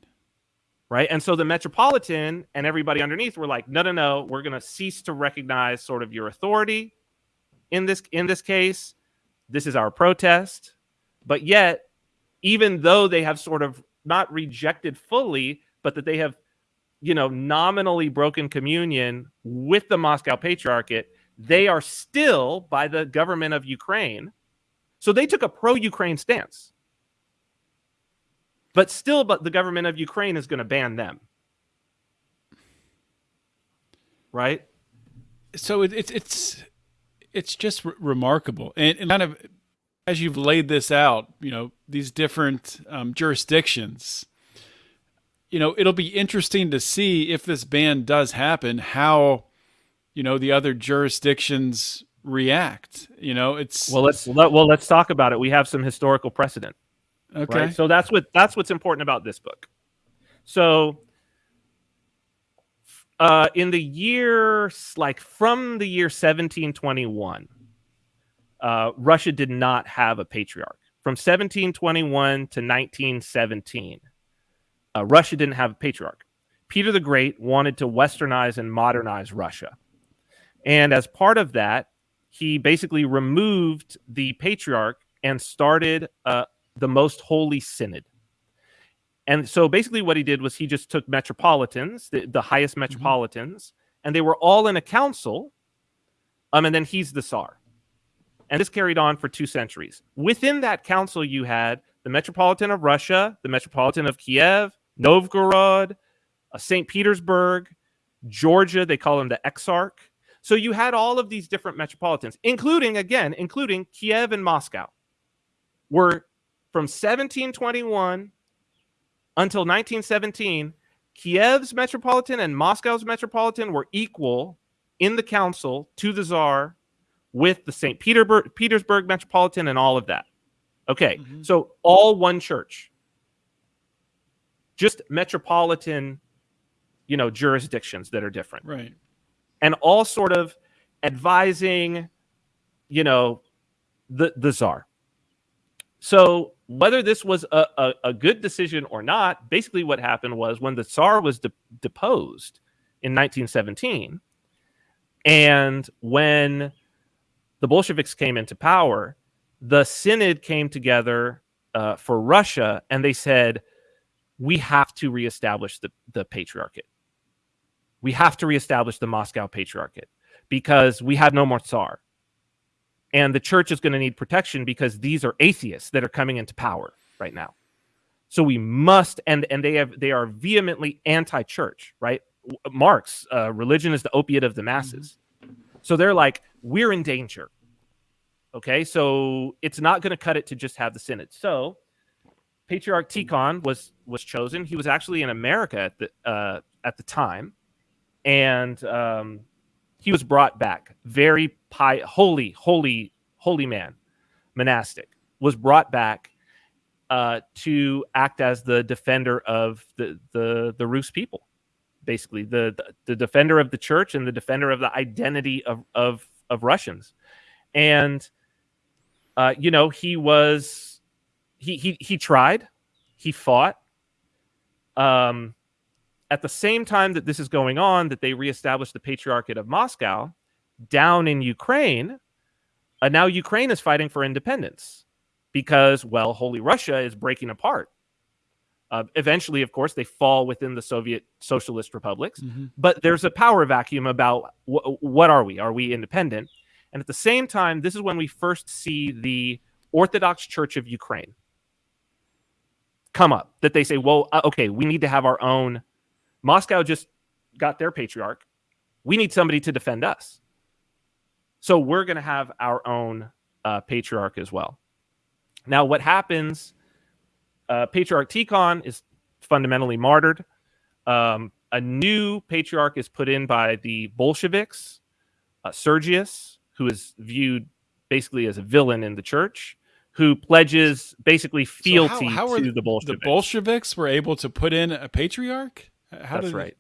right? And so the Metropolitan and everybody underneath were like, "No, no, no, we're going to cease to recognize sort of your authority in this in this case. This is our protest." But yet, even though they have sort of not rejected fully, but that they have, you know, nominally broken communion with the Moscow Patriarchate, they are still by the government of Ukraine. So they took a pro-Ukraine stance. But still, but the government of Ukraine is going to ban them. Right? so it, it's it's it's just re- remarkable and, and kind of as you've laid this out you know these different um, jurisdictions you know it'll be interesting to see if this ban does happen how you know the other jurisdictions react you know it's Well, let's let, well let's talk about it. We have some historical precedent. okay right? So that's what that's what's important about this book. So uh, in the year like from the year 1721, uh, Russia did not have a patriarch. From 1721 to 1917, uh, Russia didn't have a patriarch. Peter the Great wanted to westernize and modernize Russia. And as part of that, he basically removed the patriarch and started uh, the most holy synod. And so basically, what he did was he just took metropolitans, the, the highest metropolitans, and they were all in a council. Um, and then he's the Tsar. And this carried on for two centuries. Within that council, you had the Metropolitan of Russia, the Metropolitan of Kiev, Novgorod, uh, St. Petersburg, Georgia, they call him the Exarch. So you had all of these different metropolitans, including, again, including Kiev and Moscow, were from 1721 until 1917, Kiev's metropolitan and Moscow's metropolitan were equal in the council to the czar with the St. Petersburg, Petersburg metropolitan and all of that. Okay, Mhm. so all one church, just metropolitan, you know, jurisdictions that are different right and all sort of advising, you know, the the czar. So whether this was a, a, a good decision or not, basically what happened was when the Tsar was de- deposed in 1917, and when the Bolsheviks came into power, the Synod came together uh, for Russia, and they said, "We have to reestablish the the patriarchate. We have to reestablish the Moscow patriarchate because we have no more Tsar." and the church is going to need protection because these are atheists that are coming into power right now so we must and and they have they are vehemently anti-church right Marx, uh, religion is the opiate of the masses. So they're like, we're in danger. Okay, so it's not going to cut it to just have the synod. So Patriarch Tikhon was was chosen. He was actually in America at the uh, at the time, and um, he was brought back. Very pi- holy, holy, holy man, monastic, was brought back uh, to act as the defender of the the the Rus people, basically the, the the defender of the church and the defender of the identity of of of Russians, and uh, you know he was he he he tried, he fought. Um, at the same time that this is going on, that they reestablished the Patriarchate of Moscow down in Ukraine. Uh, now Ukraine is fighting for independence because, well, Holy Russia is breaking apart. Uh, eventually, of course, they fall within the Soviet socialist republics, Mm-hmm. but there's a power vacuum about wh- what are we? Are we independent? And at the same time, this is when we first see the Orthodox Church of Ukraine come up. That they say, well, uh, okay, we need to have our own. Moscow just got their patriarch. We need somebody to defend us. So we're going to have our own uh, patriarch as well. Now, what happens? Uh, patriarch Tikhon is fundamentally martyred. Um, a new patriarch is put in by the Bolsheviks, uh, Sergius, who is viewed basically as a villain in the church, who pledges basically So how- fealty how are to the Bolsheviks. The Bolsheviks were able to put in a patriarch. How That's did right.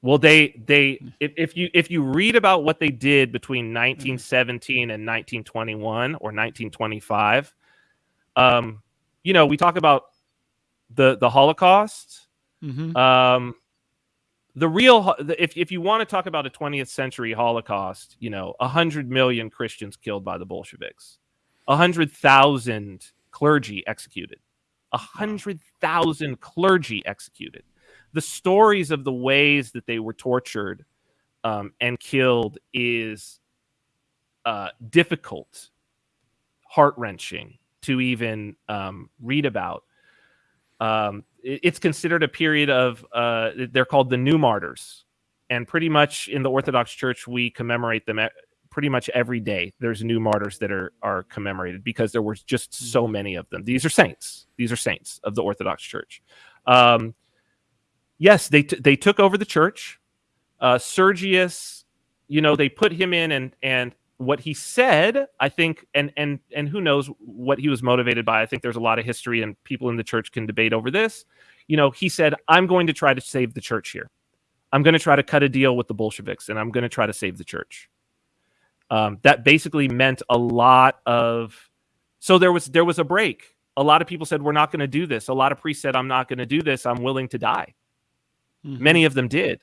Well, they they if, if you if you read about what they did between 1917 and 1921 or 1925, um, you know, we talk about the the Holocaust. Mm-hmm. Um, the real if if you want to talk about a 20th century Holocaust, you know, hundred million Christians killed by the Bolsheviks, hundred thousand clergy executed, hundred thousand clergy executed. The stories of the ways that they were tortured um, and killed is uh, difficult, heart wrenching to even um, read about. Um, it- it's considered a period of uh, they're called the new martyrs and pretty much in the orthodox church we commemorate them pretty much every day there's new martyrs that are are commemorated because there were just so many of them. These are saints. These are saints of the orthodox church. Um, yes they t- they took over the church. Uh, sergius you know they put him in and and what he said i think and and and who knows what he was motivated by. I think there's a lot of history and people in the church can debate over this. You know he said i'm going to try to save the church here. I'm going to try to cut a deal with the bolsheviks and i'm going to try to save the church um, that basically meant a lot of so there was there was a break. A lot of people said we're not going to do this. A lot of priests said i'm not going to do this. I'm willing to die. Mm-hmm. many of them did.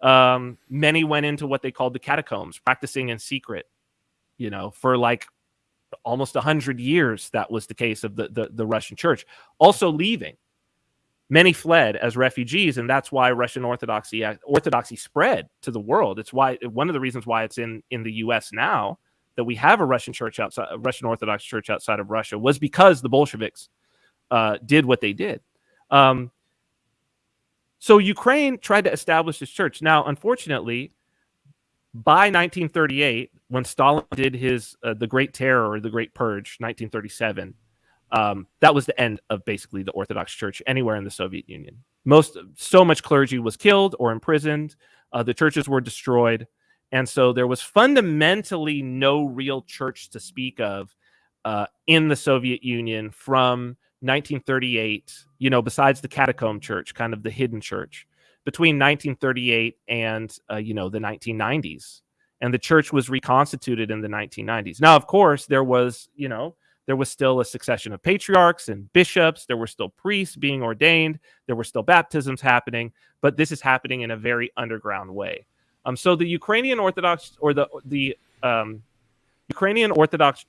Um, many went into what they called the catacombs practicing in secret you know for like almost 100 years that was the case of the, the, the russian church. Also leaving many fled as refugees and that's why russian orthodoxy orthodoxy spread to the world it's why one of the reasons why it's in in the us now that we have a russian church outside a russian orthodox church outside of russia was because the bolsheviks uh, did what they did um, so Ukraine tried to establish this church. Now, unfortunately, by 1938, when Stalin did his uh, the Great Terror or the Great Purge, 1937, um, that was the end of basically the Orthodox Church anywhere in the Soviet Union. Most so much clergy was killed or imprisoned. Uh, the churches were destroyed, and so there was fundamentally no real church to speak of uh, in the Soviet Union from 1938, you know, besides the catacomb church, kind of the hidden church, between 1938 and, uh, you know, the 1990s. And the church was reconstituted in the 1990s. Now, of course, there was, you know, there was still a succession of patriarchs and bishops. There were still priests being ordained. There were still baptisms happening, but this is happening in a very underground way. Um, so the Ukrainian Orthodox or the the um, Ukrainian Orthodox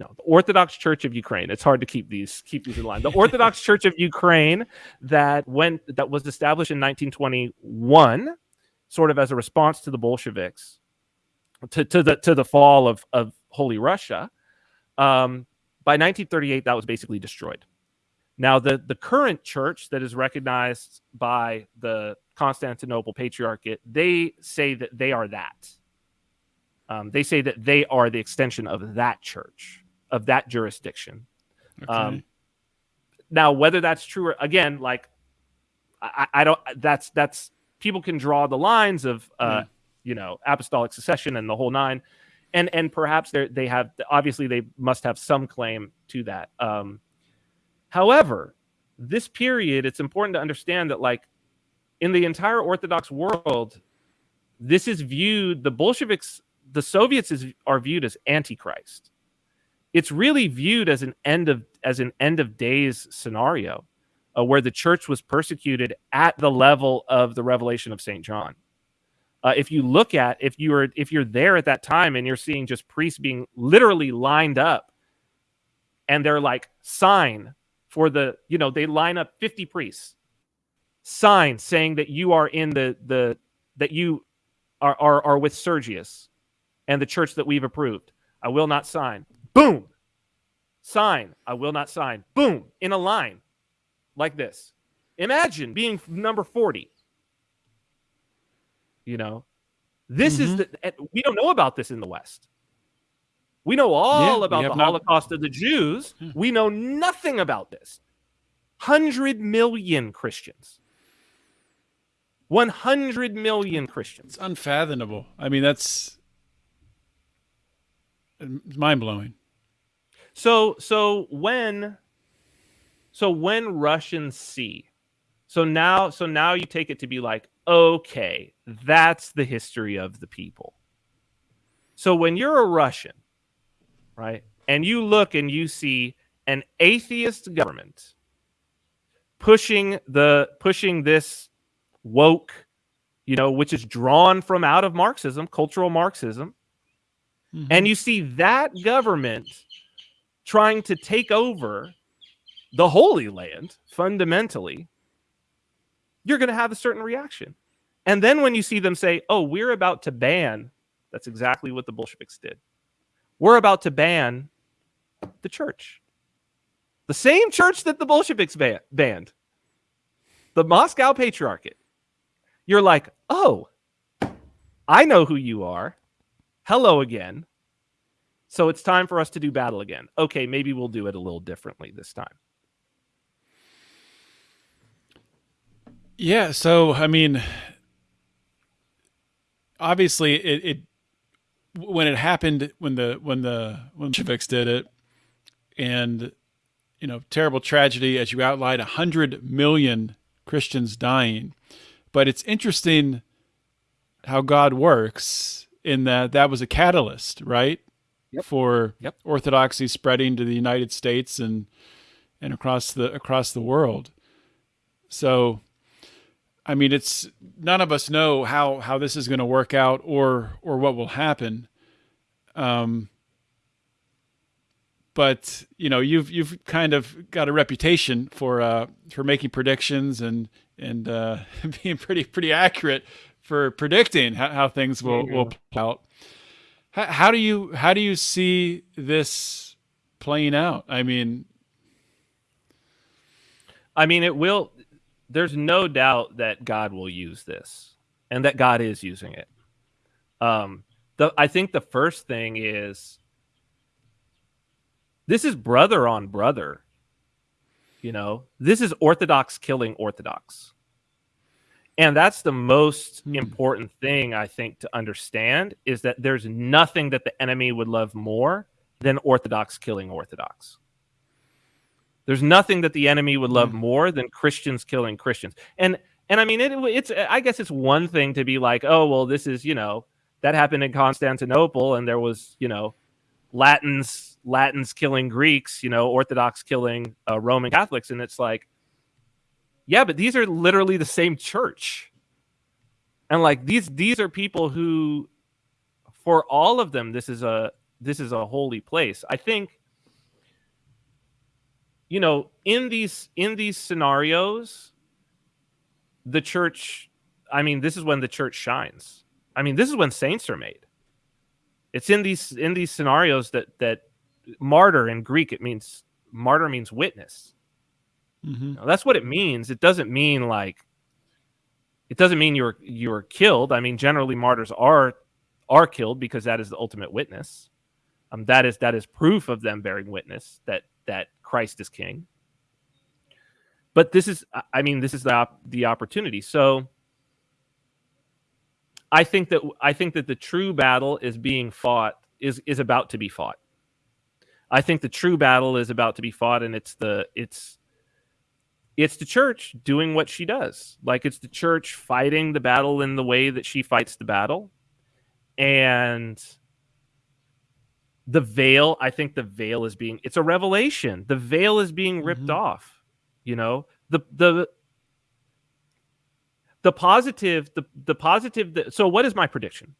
no, the Orthodox Church of Ukraine. It's hard to keep these keep these in line. The Orthodox Church of Ukraine that went that was established in 1921, sort of as a response to the Bolsheviks, to, to the to the fall of of Holy Russia. Um, by 1938, that was basically destroyed. Now, the, the current church that is recognized by the Constantinople Patriarchate, they say that they are that. Um, they say that they are the extension of that church, of that jurisdiction. Okay. Um, now, whether that's true or again, like I, I don't. That's that's people can draw the lines of uh, Yeah. you know apostolic succession and the whole nine, and and perhaps they have obviously they must have some claim to that. Um, however, this period, it's important to understand that like in the entire Orthodox world, this is viewed the Bolsheviks, the Soviets is are viewed as antichrist. It's really viewed as an end of as an end of days scenario, uh, where the church was persecuted at the level of the revelation of Saint John. Uh, if you look at if you are if you're there at that time and you're seeing just priests being literally lined up, and they're like sign for the you know they line up 50 priests sign saying that you are in the the that you are are, are with Sergius and the church that we've approved. I will not sign. Boom. Sign. I will not sign. Boom. In a line like this. Imagine being number 40. You know, this is Mhm. the we don't know about this in the West. We know all Yeah, about the not- Holocaust of the Jews. Yeah. We know nothing about this. 100 million Christians. 100 million Christians. It's unfathomable. I mean, that's mind blowing. So so when so when Russians see so now so now you take it to be like okay that's the history of the people. So when you're a Russian, right? And you look and you see an atheist government pushing the pushing this woke, you know, which is drawn from out of Marxism, cultural Marxism, mm-hmm. and you see that government trying to take over the Holy Land fundamentally, you're going to have a certain reaction. And then when you see them say, oh, we're about to ban, that's exactly what the Bolsheviks did. We're about to ban the church. The same church that the Bolsheviks ban- banned, the Moscow Patriarchate. You're like, oh, I know who you are. Hello again. So it's time for us to do battle again. Okay, maybe we'll do it a little differently this time. Yeah. So, I mean, obviously, it, it when it happened when the when the when Bolsheviks did it, and you know, terrible tragedy as you outlined, a hundred million Christians dying. But it's interesting how God works in that that was a catalyst, right? Yep. For Yep. orthodoxy spreading to the United States and and across the across the world. So I mean it's none of us know how how this is going to work out or or what will happen. Um but you know you've you've kind of got a reputation for uh for making predictions and and uh being pretty pretty accurate for predicting how, how things will will play out. How, how do you how do you see this playing out? I mean, I mean, it will. There's no doubt that God will use this, and that God is using it. Um, the I think the first thing is this is brother on brother. You know, this is Orthodox killing Orthodox. And that's the most Hmm. important thing I think to understand is that there's nothing that the enemy would love more than Orthodox killing Orthodox. There's nothing that the enemy would love more than Christians killing Christians. And and I mean it, it's I guess it's one thing to be like, "Oh, well this is, you know, that happened in Constantinople and there was, you know, Latins Latins killing Greeks, you know, Orthodox killing uh, Roman Catholics and it's like yeah, but these are literally the same church. And like these these are people who for all of them this is a this is a holy place. I think you know, in these in these scenarios the church I mean, this is when the church shines. I mean, this is when saints are made. It's in these in these scenarios that that martyr in Greek it means martyr means witness. hmm Now, that's what it means. It doesn't mean like it doesn't mean you're you're killed. I mean, generally martyrs are are killed because that is the ultimate witness. Um, that is that is proof of them bearing witness that that Christ is King. But this is, I- mean, this is the op- the opportunity. So I think that I think that the true battle is being fought is is about to be fought. I think the true battle is about to be fought, and it's the it's it's the church doing what she does. Like it's the church fighting the battle in the way that she fights the battle. And the veil, I think the veil is being it's a revelation. The veil is being ripped Mhm. off. You know, the the the positive the the positive that, so what is my prediction?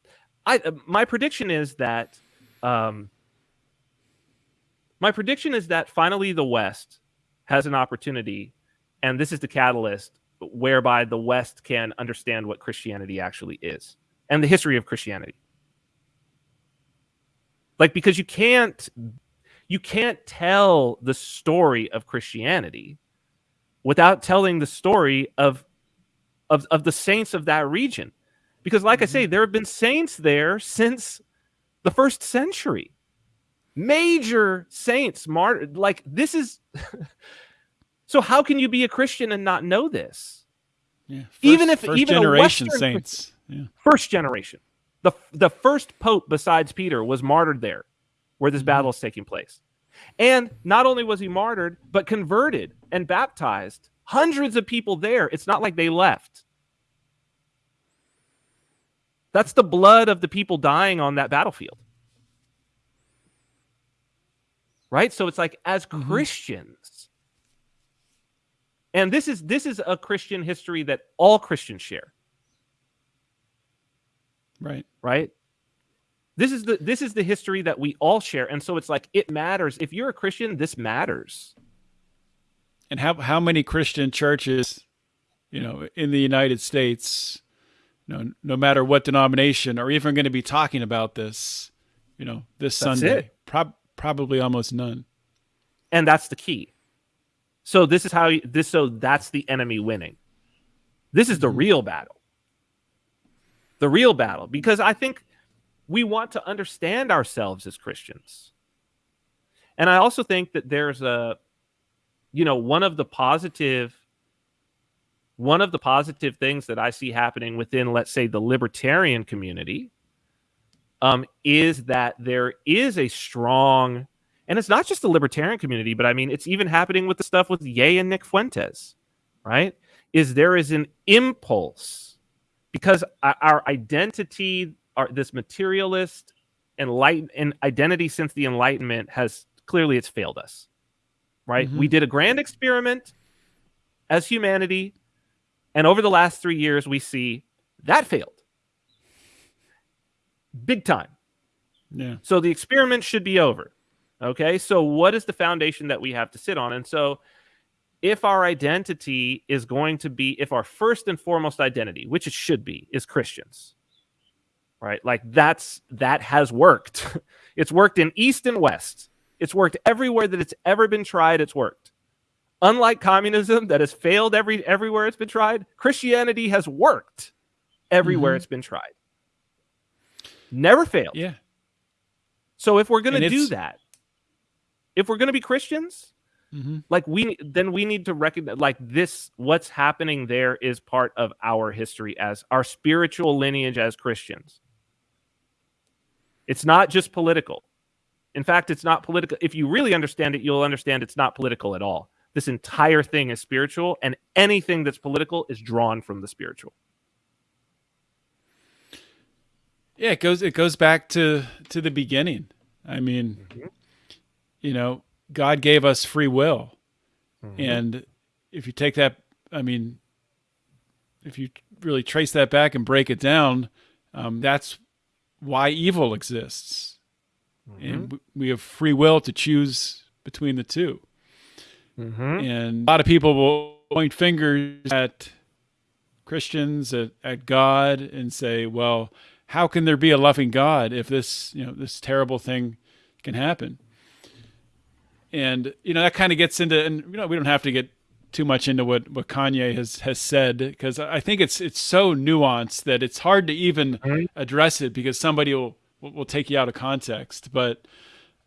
I uh, my prediction is that um my prediction is that finally the West has an opportunity, and this is the catalyst whereby the West can understand what Christianity actually is and the history of Christianity. Like because you can't you can't tell the story of Christianity without telling the story of of, of the saints of that region. Because like I say, mm-hmm. there have been saints there since the first century major saints martyred like this is so how can you be a christian and not know this Yeah. Even if- first even a generation Western saints. Yeah. first generation the the first pope besides peter was martyred there where this Mhm. battle is taking place. And not only was he martyred but converted and baptized hundreds of people there. It's not like they left. That's the blood of the people dying on that battlefield. Right? So it's like as Mhm. christians and this is this is a christian history that all christians share Right. right this is the this is the history that we all share and so it's like it matters if you're a christian this matters And how how many Christian churches, you know, in the United States, you know, no matter what denomination, are even going to be talking about this, you know, this That's Sunday? it. Prob- probably almost none. and that's the key so this is how you, this so that's the enemy winning this is the Mhm. real battle the real battle because i think we want to understand ourselves as christians and i also think that there's a you know one of the positive one of the positive things that i see happening within let's say the libertarian community um, is that there is a strong and it's not just the libertarian community, but I mean, it's even happening with the stuff with Ye and Nick Fuentes, right? Is there is an impulse because our- identity, our this materialist enlighten and identity since the Enlightenment has clearly it's failed us, right? Mhm. We did a grand experiment as humanity, and over the last three years, we see that failed big time. Yeah. So the experiment should be over. Okay. So what is the foundation that we have to sit on? And so if our identity is going to be, if our first and foremost identity, which it should be, is Christians, right? Like that's, that has worked. it's worked in East and West. It's worked everywhere that it's ever been tried. It's worked. Unlike communism that has failed every everywhere it's been tried, Christianity has worked everywhere Mhm. it's been tried. Never failed. Yeah. So if we're going to do that, if we're going to be Christians, hmm like we then we need to recognize like this what's happening there is part of our history as our spiritual lineage as Christians. It's not just political. In fact, it's not political. If you really understand it, you'll understand it's not political at all. This entire thing is spiritual and anything that's political is drawn from the spiritual. Yeah, it goes it goes back to to the beginning. I mean, you know, God gave us free will. And if you take that, I mean, if you really trace that back and break it down, um, that's why evil exists. And we have free will to choose between the two. Mhm. And a lot of people will point fingers at Christians, at, at God, and say, well, how can there be a loving God if this, you know, this terrible thing can happen? And, you know, that kind of gets into, and, you know, we don't have to get too much into what, what Kanye has, has said because I think it's it's so nuanced that it's hard to even Mhm. address it because somebody will will will take you out of context. But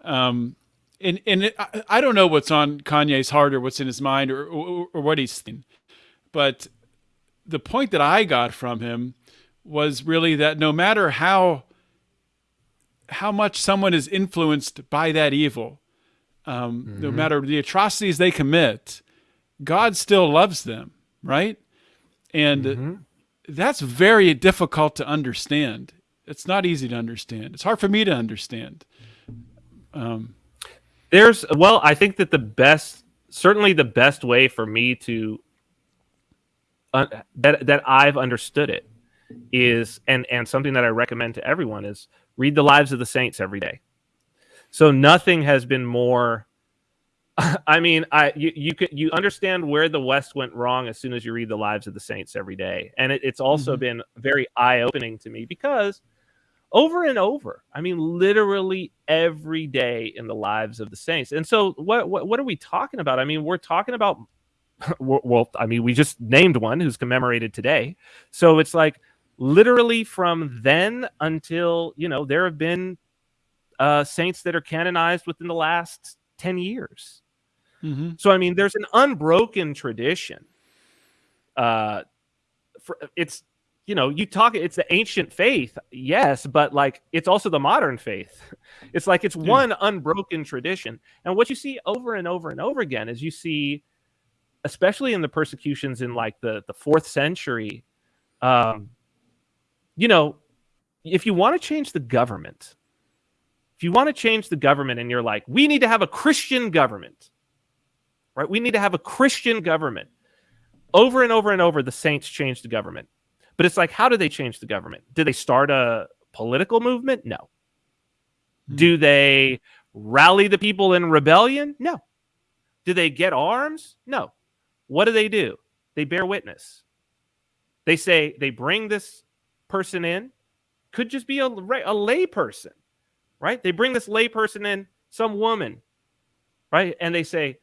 um, and and it, I, I don't know what's on Kanye's heart or what's in his mind or or, or what he's thinking, but the point that I got from him was really that no matter how how much someone is influenced by that evil, um, no matter the atrocities they commit, God still loves them, right? And that's very difficult to understand. It's not easy to understand. It's hard for me to understand. Um, There's well, I think that the best, certainly the best way for me to uh, that that I've understood it is, and and something that I recommend to everyone is read the lives of the saints every day. So nothing has been more. I mean, I you you could you understand where the West went wrong as soon as you read the lives of the saints every day, and it, it's also Mhm. been very eye opening to me because over and over. I mean, literally every day in the lives of the saints. And so, what what, what are we talking about? I mean, we're talking about. Well, I mean, we just named one who's commemorated today. So it's like literally from then until you know there have been uh, saints that are canonized within the last ten years. mhm. So I mean, there's an unbroken tradition. Uh, for, it's you know, you talk. It's the ancient faith, yes, but like it's also the modern faith. It's like it's one unbroken tradition, and what you see over and over and over again is you see, especially in the persecutions in like the the fourth century, um, you know, if you want to change the government, if you want to change the government, and you're like, we need to have a Christian government right? We need to have a Christian government. Over and over and over, the saints changed the government. But it's like, how do they change the government? Do they start a political movement? No. Hmm. Do they rally the people in rebellion? No. Do they get arms? No. What do they do? They bear witness. They say they bring this person in, could just be a, a lay person, right? They bring this lay person in, some woman, right? And they say,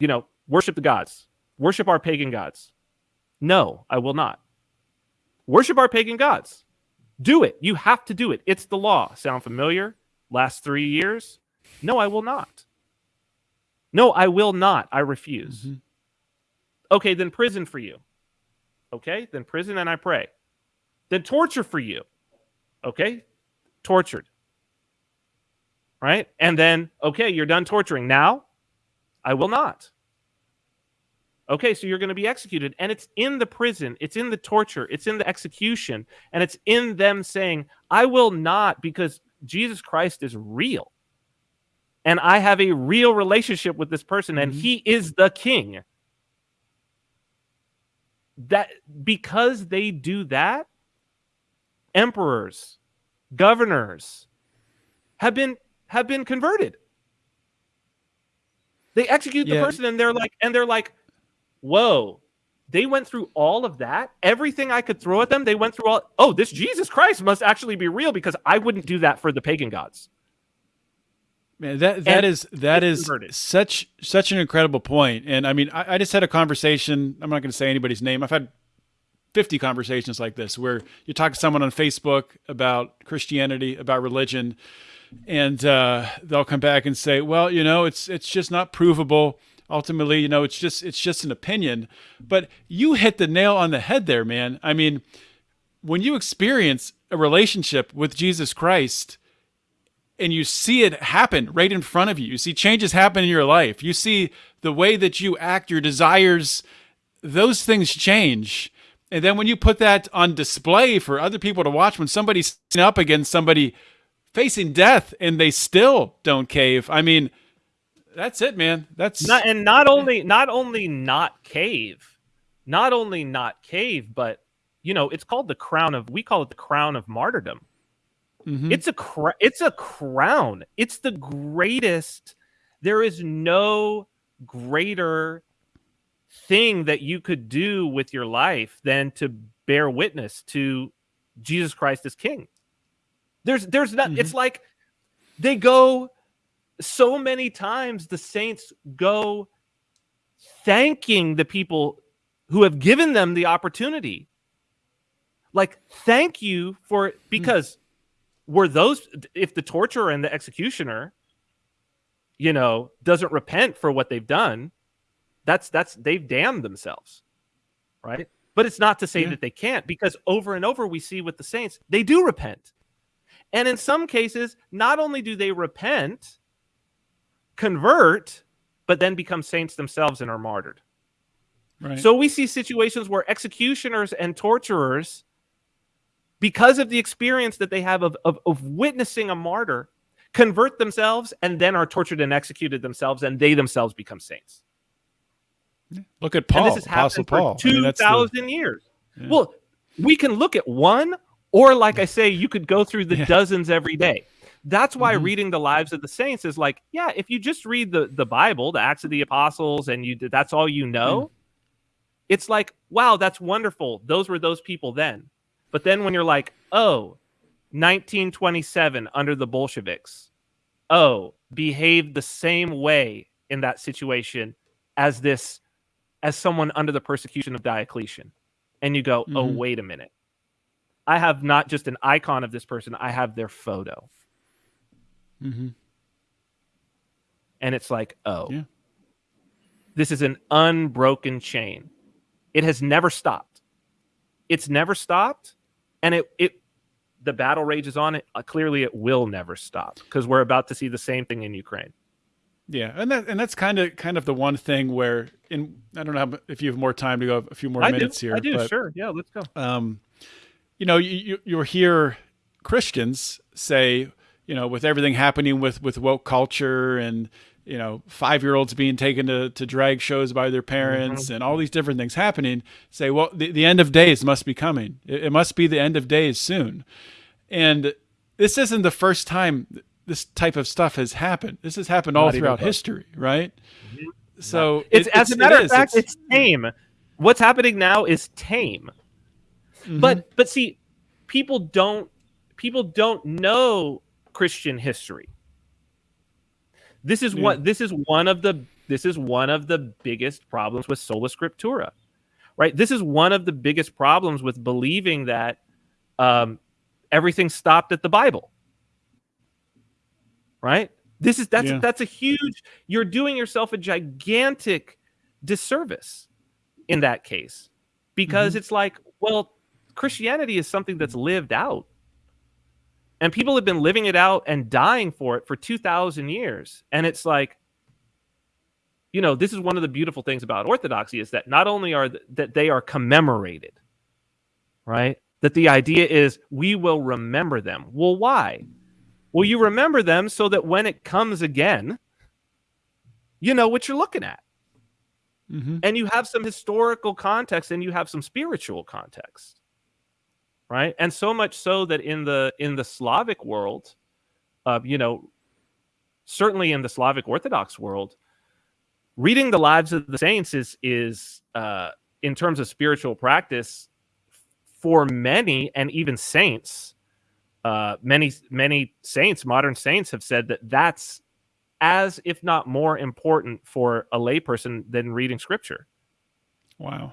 you know, worship the gods, worship our pagan gods. No, I will not. Worship our pagan gods. Do it. You have to do it. It's the law. Sound familiar? Last three years? No, I will not. No, I will not. I refuse. Mhm. Okay, then prison for you. Okay, then prison and I pray. Then torture for you. Okay, tortured. Right? And then, okay, you're done torturing. Now, I will not. Okay, so you're going to be executed. And it's in the prison, it's in the torture, it's in the execution, and it's in them saying, I will not because Jesus Christ is real. And I have a real relationship with this person, and Mhm. he is the king. That because they do that, emperors, governors have been have been converted. They execute the Yeah. person and they're like and they're like, "Whoa. They went through all of that? Everything I could throw at them, they went through all Oh, this Jesus Christ must actually be real because I wouldn't do that for the pagan gods." Man, that that And is that is converted. such such an incredible point. And I mean, I, I just had a conversation. I'm not going to say anybody's name. I've had 50 conversations like this where you talk to someone on Facebook about Christianity, about religion, and uh, they'll come back and say, "Well, you know, it's it's just not provable. Ultimately, you know, it's just it's just an opinion." But you hit the nail on the head there, man. I mean, when you experience a relationship with Jesus Christ and you see it happen right in front of you. You see changes happen in your life. You see the way that you act, your desires, those things change. And then when you put that on display for other people to watch, when somebody's up against somebody facing death and they still don't cave, I mean, that's it, man. That's Not, and not only not only not cave, not only not cave, but you know, it's called the crown of we call it the crown of martyrdom. Mhm. It's a cr- it's a crown. It's the greatest. There is no greater thing that you could do with your life than to bear witness to Jesus Christ as King. There's there's not. It's mm-hmm. like they go so many times. The saints go thanking the people who have given them the opportunity. Like, thank you for hmm. because were those if the torturer and the executioner, you know, doesn't repent for what they've done, that's that's they've damned themselves, right? But it's not to say Yeah. that they can't because over and over we see with the saints they do repent, and in some cases, not only do they repent, convert, but then become saints themselves and are martyred. Right. So we see situations where executioners and torturers, because of the experience that they have of, of, of witnessing a martyr, convert themselves and then are tortured and executed themselves, and they themselves become saints. Look at Paul, and this has Apostle for Paul. I two the- thousand years. Yeah. Well, we can look at one, or like I say, you could go through the Yeah. dozens every day. That's why Mhm. reading the lives of the saints is like, yeah, if you just read the the Bible, the Acts of the Apostles, and you that's all you know, it's like, wow, that's wonderful. Those were those people then. But then when you're like, oh, 1927 under the Bolsheviks, oh, behaved the same way in that situation as this, as someone under the persecution of Diocletian. And you go, oh, Mhm. wait a minute. I have not just an icon of this person, I have their photo. Mhm. And it's like, oh, Yeah. this is an unbroken chain. It has never stopped. It's never stopped. And it, it, the battle rages on it. Uh, clearly, it will never stop because we're about to see the same thing in Ukraine. Yeah, and that and that's kind of kind of the one thing where in I don't know if you have more time to go a few more I minutes do. here. I do. but, Sure. Yeah. Let's go. um, you know, you, you you'll hear Christians say, you know, with everything happening with with woke culture and you know five year olds being taken to, to drag shows by their parents and all these different things happening, say, well, the, the end of days must be coming. It, it must be the end of days soon, and this isn't the first time this type of stuff has happened. This has happened all Not even throughout histoy, right? So It's it- as a matter of fact, It's- it's tame. What's happening now is tame. Mhm. But but see, people don't people don't know Christian history. This is Yeah. what this is one of the this is one of the biggest problems with sola scriptura. Right? This is one of the biggest problems with believing that um, everything stopped at the Bible. Right? This is that's Yeah. that's a huge you're doing yourself a gigantic disservice in that case because mm-hmm. it's like well christianity is something that's lived out. And people have been living it out and dying for it for 2000 years. And it's like you know this is one of the beautiful things about orthodoxy is that not only are th- that they are commemorated right? That the idea is we will remember them. Well why well you remember them so that when it comes again you know what you're looking at Mhm. and you have some historical context and you have some spiritual context right and so much so that in the in the slavic world uh, you know certainly in the slavic orthodox world reading the lives of the saints is is uh, in terms of spiritual practice for many and even saints uh, many many saints modern saints have said that that's as if not more important for a layperson than reading scripture Wow.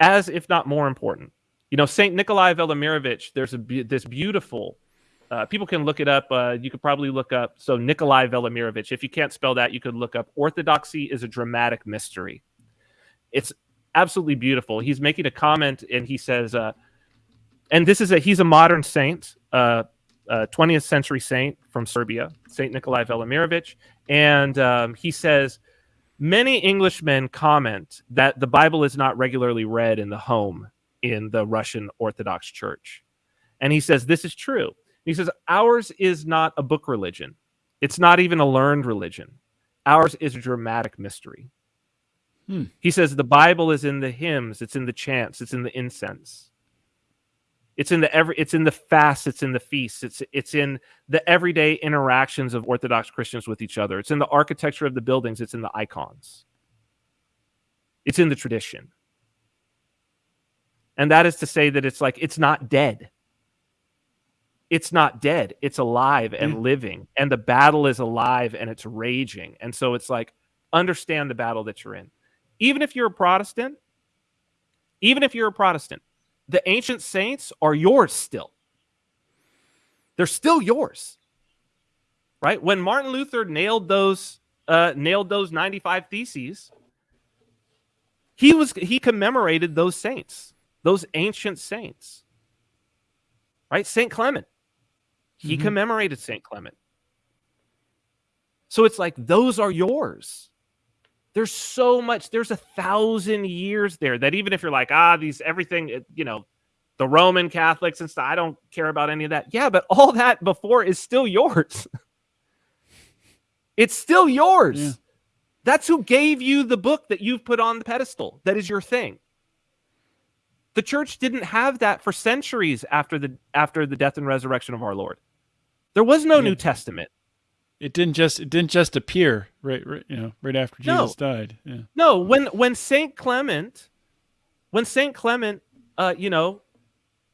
as if not more important. You know, Saint Nikolai Velimirovich. There's a this beautiful. Uh, people can look it up. Uh, you could probably look up. So Nikolai Velimirovich. If you can't spell that, you could look up. Orthodoxy is a dramatic mystery. It's absolutely beautiful. He's making a comment, and he says, uh, and this is a he's a modern saint, uh, uh, 20th century saint from Serbia, Saint Nikolai Velimirovich, and um, he says many Englishmen comment that the Bible is not regularly read in the home in the Russian Orthodox Church. And he says this is true. He says ours is not a book religion. It's not even a learned religion. Ours is a dramatic mystery. Hmm. He says the Bible is in the hymns, it's in the chants, it's in the incense. It's in the every it's in the fasts, it's in the feasts, it's it's in the everyday interactions of Orthodox Christians with each other. It's in the architecture of the buildings, it's in the icons. It's in the tradition. And that is to say that it's like it's not dead. It's not dead. It's alive and Yeah. living. And the battle is alive and it's raging. And so it's like, understand the battle that you're in. Even if you're a Protestant, even if you're a Protestant, the ancient saints are yours still. They're still yours. Right? When Martin Luther nailed those uh, nailed those 95 theses, he was he commemorated those saints, those ancient saints. Right? Saint Clement. He Mhm. commemorated Saint Clement. So it's like those are yours. There's so much, there's a thousand years there that even if you're like, ah, these everything, you know, the Roman Catholics and stuff, I don't care about any of that. Yeah, but all that before is still yours. it's still yours. Yeah. That's who gave you the book that you've put on the pedestal. That is your thing. The church didn't have that for centuries after the after the death and resurrection of our Lord. There was no Yeah. New Testament. It didn't just it didn't just appear right, right you know right after No. Jesus died. Yeah. No, when when Saint Clement, when Saint Clement, uh, you know,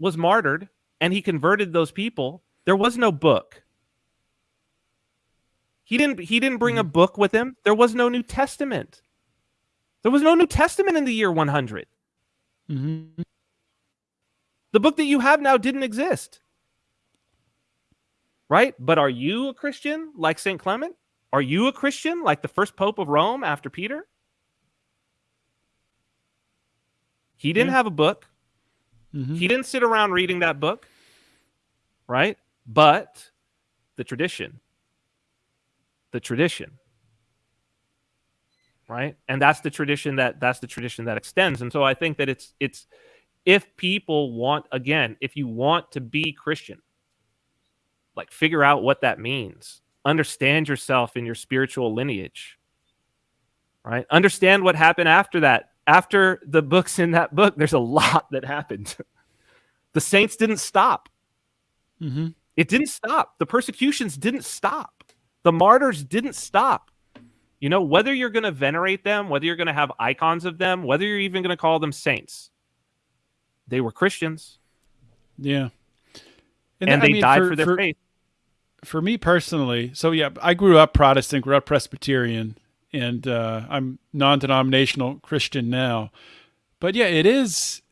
was martyred and he converted those people, there was no book. He didn't he didn't bring a book with him. There was no New Testament. There was no New Testament in the year 100. Mm-hmm. The book that you have now didn't exist. Right? But are you a Christian like St. Clement? Are you a Christian like the first pope of Rome after Peter? He didn't Yeah. have a book. Mm-hmm. He didn't sit around reading that book. Right? But the tradition. The tradition. Right? And that's the tradition that that's the tradition that extends. And so I think that it's it's if people want again, if you want to be Christian, like figure out what that means. Understand yourself in your spiritual lineage. Right? Understand what happened after that. After the books in that book, there's a lot that happened. the saints didn't stop. Mm-hmm. It didn't stop. The persecutions didn't stop. The martyrs didn't stop. You know, whether you're going to venerate them, whether you're going to have icons of them, whether you're even going to call them saints, they were Christians Yeah. and, I they mean, died for, for their for, faith. For me personally, so yeah, I grew up Protestant, grew up Presbyterian, and uh, I'm non-denominational Christian now. But yeah, it is,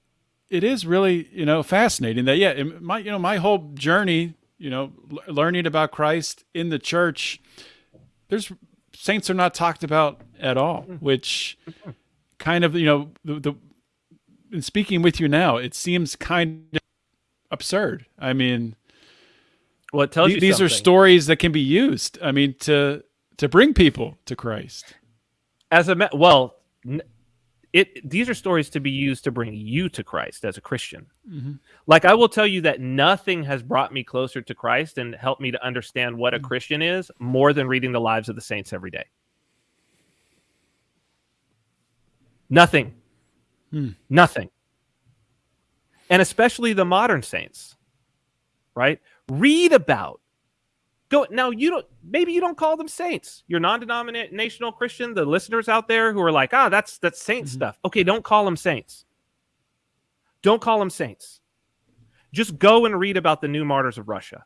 it is really you know fascinating that yeah, my you know my whole journey, you know, l- learning about Christ in the church, there's saints are not talked about at all, which kind of you know the, the in speaking with you now, it seems kind of absurd. I mean, Well, it tells the- you these are stories that can be used. I mean, to to bring people to Christ. as a well, it these are stories to be used to bring you to Christ as a Christian. Mhm. Like I will tell you that nothing has brought me closer to Christ and helped me to understand what Mm. a Christian is more than reading the lives of the saints every day. Nothing. Hmm. Nothing. And especially the modern saints. Right? Read about go now you don't maybe you don't call them saints you're non-denominational christian the listeners out there who are like ah that's that's saint Mhm. stuff okay don't call them saints don't call them saints just go and read about the new martyrs of russia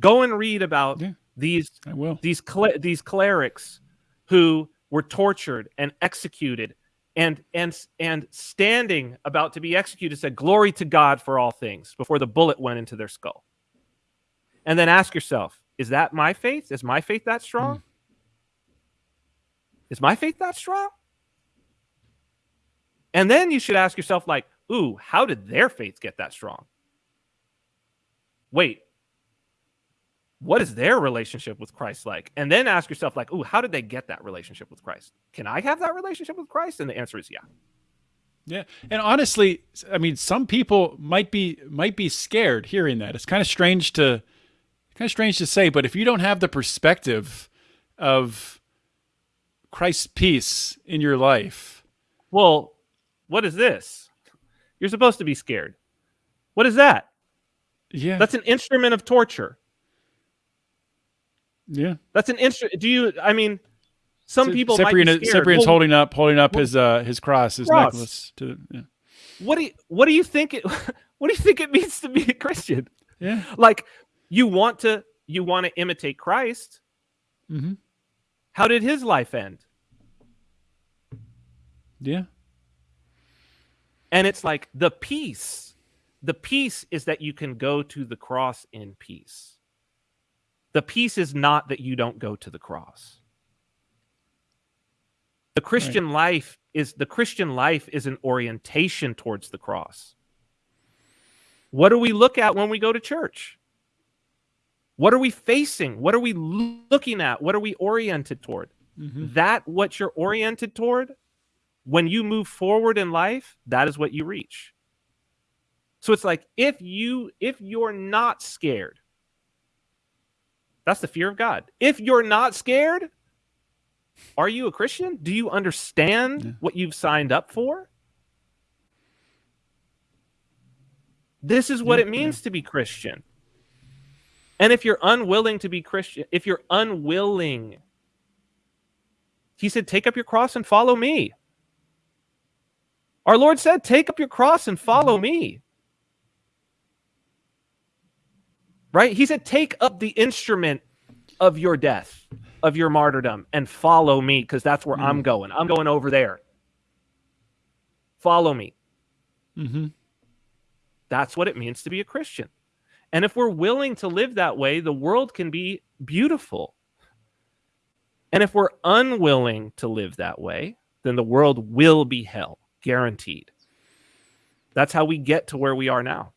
go and read about Yeah. these I will. these cle- these clerics who were tortured and executed and and and standing about to be executed said glory to god for all things before the bullet went into their skull. And then ask yourself is that my faith? Is my faith that strong? Mm. Is my faith that strong? And then you should ask yourself like ooh how did their faith get that strong? Wait what is their relationship with Christ like? And then ask yourself, like, ooh, how did they get that relationship with Christ? Can I have that relationship with Christ? And the answer is yeah. Yeah, and honestly, I mean, some people might be might be scared hearing that. It's kind of strange to kind of strange to say, but if you don't have the perspective of Christ's peace in your life, Well, what is this? You're supposed to be scared. What is that? yeah, That's an instrument of torture. Yeah. That's an instrument. Do you, I mean, some people Cyprian. Cyprian's Well, holding up holding up well- his uh his cross, his Cross. necklace to yeah. What do you, what do you think it, what do you think it means to be a Christian? yeah. Like, you want to, you want to imitate Christ. Mm-hmm. How did his life end? Yeah. And it's like the peace. The peace is that you can go to the cross in peace. The peace is not that you don't go to the cross. The Christian life is the Christian life is an orientation towards the cross. What do we look at when we go to church? What are we facing? What are we looking at? What are we oriented toward? Mm-hmm. That what you're oriented toward when you move forward in life, that is what you reach. So it's like if you if you're not scared, that's the fear of God. If you're not scared, are you a Christian? Do you understand Yeah. what you've signed up for? This is what Yeah, it means to be Christian. And if you're unwilling to be Christian, if you're unwilling, he said, take up your cross and follow me. Our Lord said, take up your cross and follow mm-hmm. me. Right? He said, take up the instrument of your death, of your martyrdom, and follow me, because that's where I'm going. I'm going over there. Follow me. Mm-hmm. That's what it means to be a Christian. And if we're willing to live that way, the world can be beautiful. And if we're unwilling to live that way, then the world will be hell, guaranteed. That's how we get to where we are now.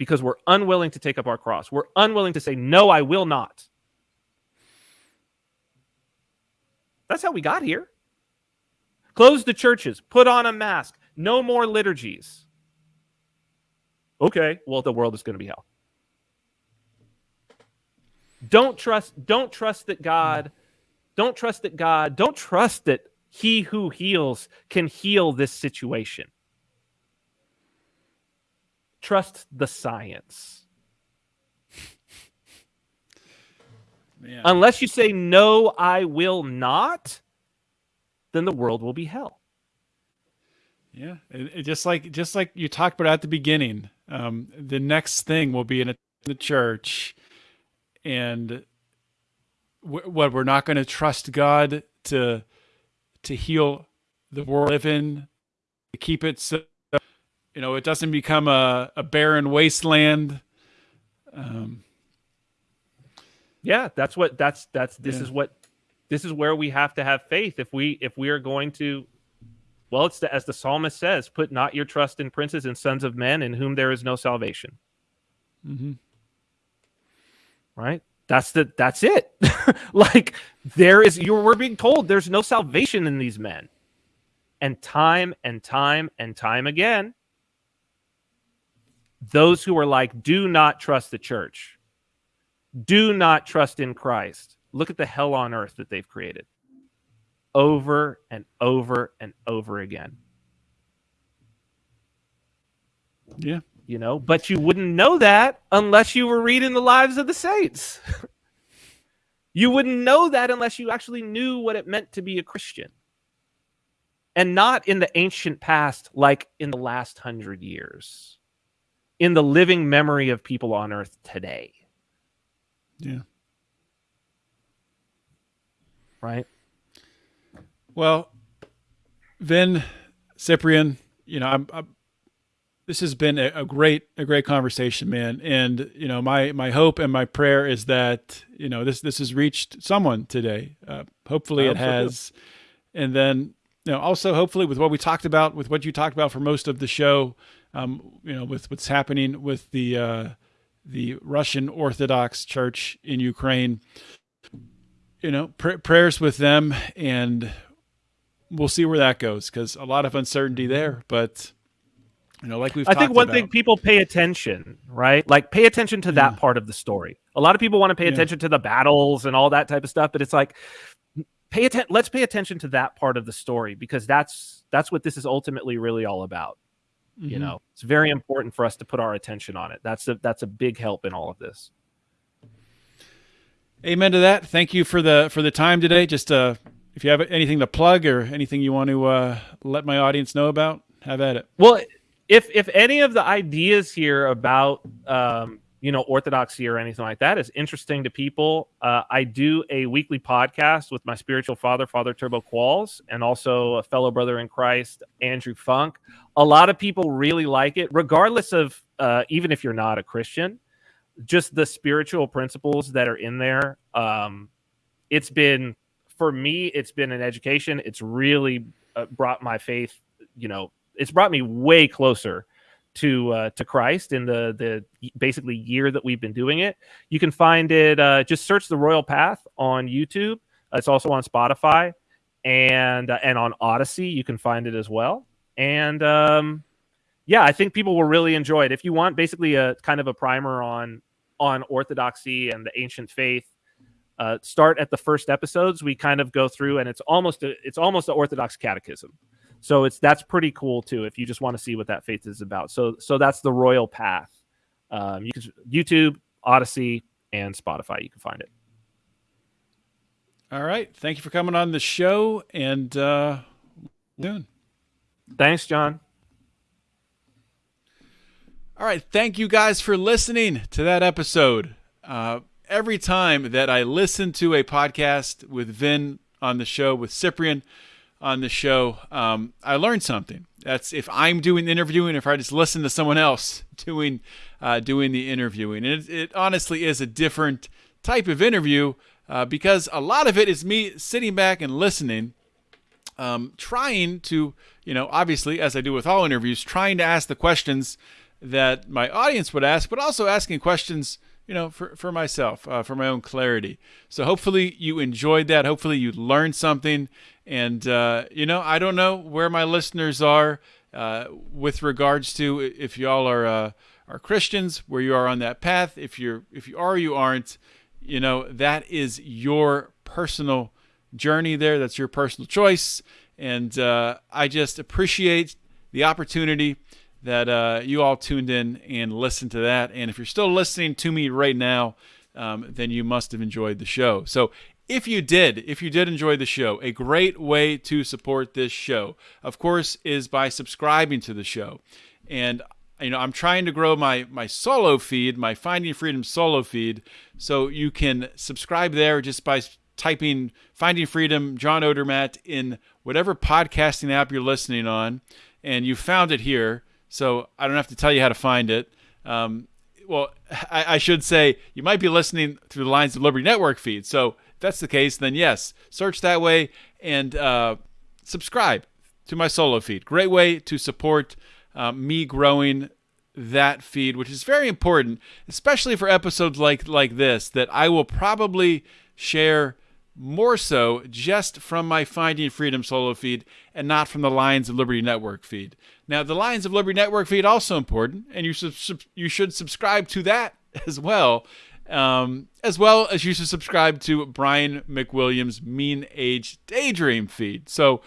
Because we're unwilling to take up our cross. We're unwilling to say, No, I will not. That's how we got here. Close the churches, put on a mask, no more liturgies. Okay, well, the world is going to be hell. Don't trust, don't trust that God, don't trust that God, don't trust that he who heals can heal this situation. Trust the science. Man. Unless you say, no, I will not, then the world will be hell. Yeah, it, it just like just like you talked about at the beginning, um, the next thing will be in a, the church, and wh- what we're not going to trust God to to heal the world live in, to keep it so you know it doesn't become a, a barren wasteland. Um, Yeah, that's what that's that's this Yeah. is what this is where we have to have faith if we if we are going to well it's the, as the psalmist says put not your trust in princes and sons of men in whom there is no salvation mhm. right that's the that's it like there is you we're being told there's no salvation in these men and time and time and time again those who are like do not trust the church. Do not trust in christ. Look at the hell on earth that they've created. Over and over and over again. Yeah, you know but you wouldn't know that unless you were reading the lives of the saints. You wouldn't know that unless you actually knew what it meant to be a christian. And not in the ancient past like in the last hundred years in the living memory of people on earth today yeah. right Well, Vin, Cyprian, you know, I'm, I'm this has been a, a great a great conversation, man. And you know, my my hope and my prayer is that you know this this has reached someone today. Uh, hopefully, it has. And then you know, also hopefully with what we talked about, with what you talked about for most of the show, um, you know, with what's happening with the uh, the Russian Orthodox Church in Ukraine. You know, pr- prayers with them, and we'll see where that goes because a lot of uncertainty there. But you know, like we've I think one about, thing people pay attention, right? Like pay attention to that part of the story. A lot of people want to pay Yeah. attention to the battles and all that type of stuff, but it's like pay attention let's pay attention to that part of the story because that's that's what this is ultimately really all about. You Mhm. know, it's very important for us to put our attention on it. That's a that's a big help in all of this. Amen to that. Thank you for the for the time today. Just uh, if you have anything to plug or anything you want to uh, let my audience know about, have at it. Well, if if any of the ideas here about um, you know, orthodoxy or anything like that is interesting to people. Uh, I do a weekly podcast with my spiritual father, Father Turbo Qualls, and also a fellow brother in Christ, Andrew Funk. A lot of people really like it, regardless of uh, even if you're not a Christian. Just the spiritual principles that are in there. Um, it's been for me, it's been an education. It's really uh, brought my faith. You know, it's brought me way closer to uh, to Christ in the the basically year that we've been doing it. You can find it. Uh, just search the Royal Path on YouTube. It's also on Spotify and uh, and on Odysee. You can find it as well. And um, yeah, I think people will really enjoy it. If you want basically a kind of a primer on on Orthodoxy and the ancient faith, uh, start at the first episodes. We kind of go through, and it's almost a, it's almost an Orthodox catechism. So it's that's pretty cool too. If you just want to see what that faith is about, so so that's the royal path. Um, you can YouTube, Odysee, and Spotify. You can find it. All right. Thank you for coming on the show, and uh, soon. Thanks, John. All right. Thank you guys for listening to that episode. Uh, every time that I listen to a podcast with Vin on the show, with Cyprian on the show, um, I learned something. That's if I'm doing the interviewing, if I just listen to someone else doing uh, doing the interviewing, and it, it, honestly is a different type of interview uh, because a lot of it is me sitting back and listening, um, trying to, you know, obviously as I do with all interviews, trying to ask the questions that my audience would ask, but also asking questions you know, for, for myself, uh, for my own clarity. So hopefully you enjoyed that. Hopefully you learned something. And, uh, you know, I don't know where my listeners are uh, with regards to if y'all are, uh, are Christians, where you are on that path. If you're, if you are, you aren't, you know, that is your personal journey there. That's your personal choice. And uh, I just appreciate the opportunity that uh, you all tuned in and listened to that. And if you're still listening to me right now, um, then you must have enjoyed the show. So if you did, if you did enjoy the show, a great way to support this show, of course, is by subscribing to the show. And you know, I'm trying to grow my my solo feed, my Finding Freedom solo feed, so you can subscribe there just by typing Finding Freedom John Odermatt in whatever podcasting app you're listening on, and you found it here. So I don't have to tell you how to find it. Um, well, I, I, should say you might be listening through the Lions of Liberty Network feed. So that's the case, then yes, search that way and uh, subscribe to my solo feed. Great way to support uh, me growing that feed, which is very important, especially for episodes like like this that I will probably share more so just from my Finding Freedom solo feed and not from the Lions of Liberty Network feed. Now, the Lions of Liberty Network feed also important, and you sub- you should subscribe to that as well, um, as well as you should subscribe to Brian McWilliams' Mean Age Daydream feed. So,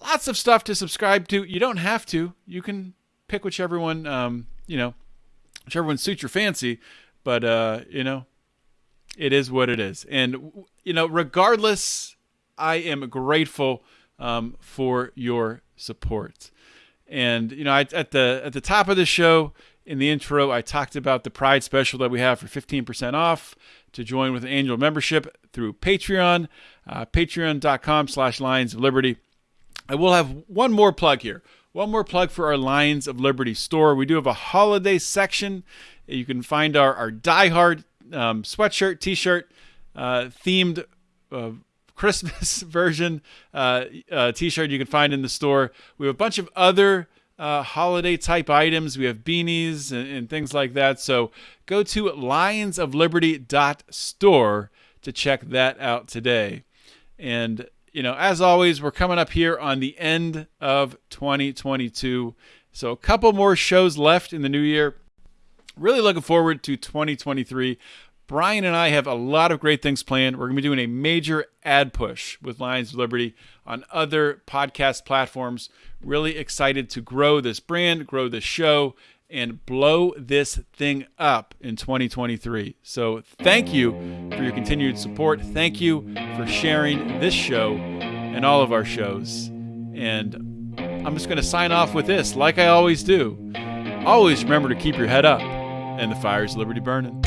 lots of stuff to subscribe to. You don't have to. You can pick whichever one um, you know, whichever one suits your fancy. But uh, you know, it is what it is. And, you know, regardless, I am grateful um, for your support. And, you know, I, at the at the top of the show, in the intro, I talked about the Pride special that we have for 15% off to join with an annual membership through Patreon, uh, patreon.com slash Lions of Liberty. I will have one more plug here. One more plug for our Lions of Liberty store. We do have a holiday section. You can find our, our diehard um, sweatshirt, t-shirt, uh, themed uh, Christmas version uh, uh, t-shirt you can find in the store. We have a bunch of other uh, holiday type items. We have beanies and, and things like that. So go to lionsofliberty.store to check that out today. And you know, as always, we're coming up here on the end of 2022. So a couple more shows left in the new year. Really looking forward to 2023. Brian and I have a lot of great things planned. We're going to be doing a major ad push with Lions of Liberty on other podcast platforms. Really excited to grow this brand, grow this show, and blow this thing up in 2023. So, thank you for your continued support. Thank you for sharing this show and all of our shows. And I'm just going to sign off with this, like I always do. Always remember to keep your head up and the fires liberty burning.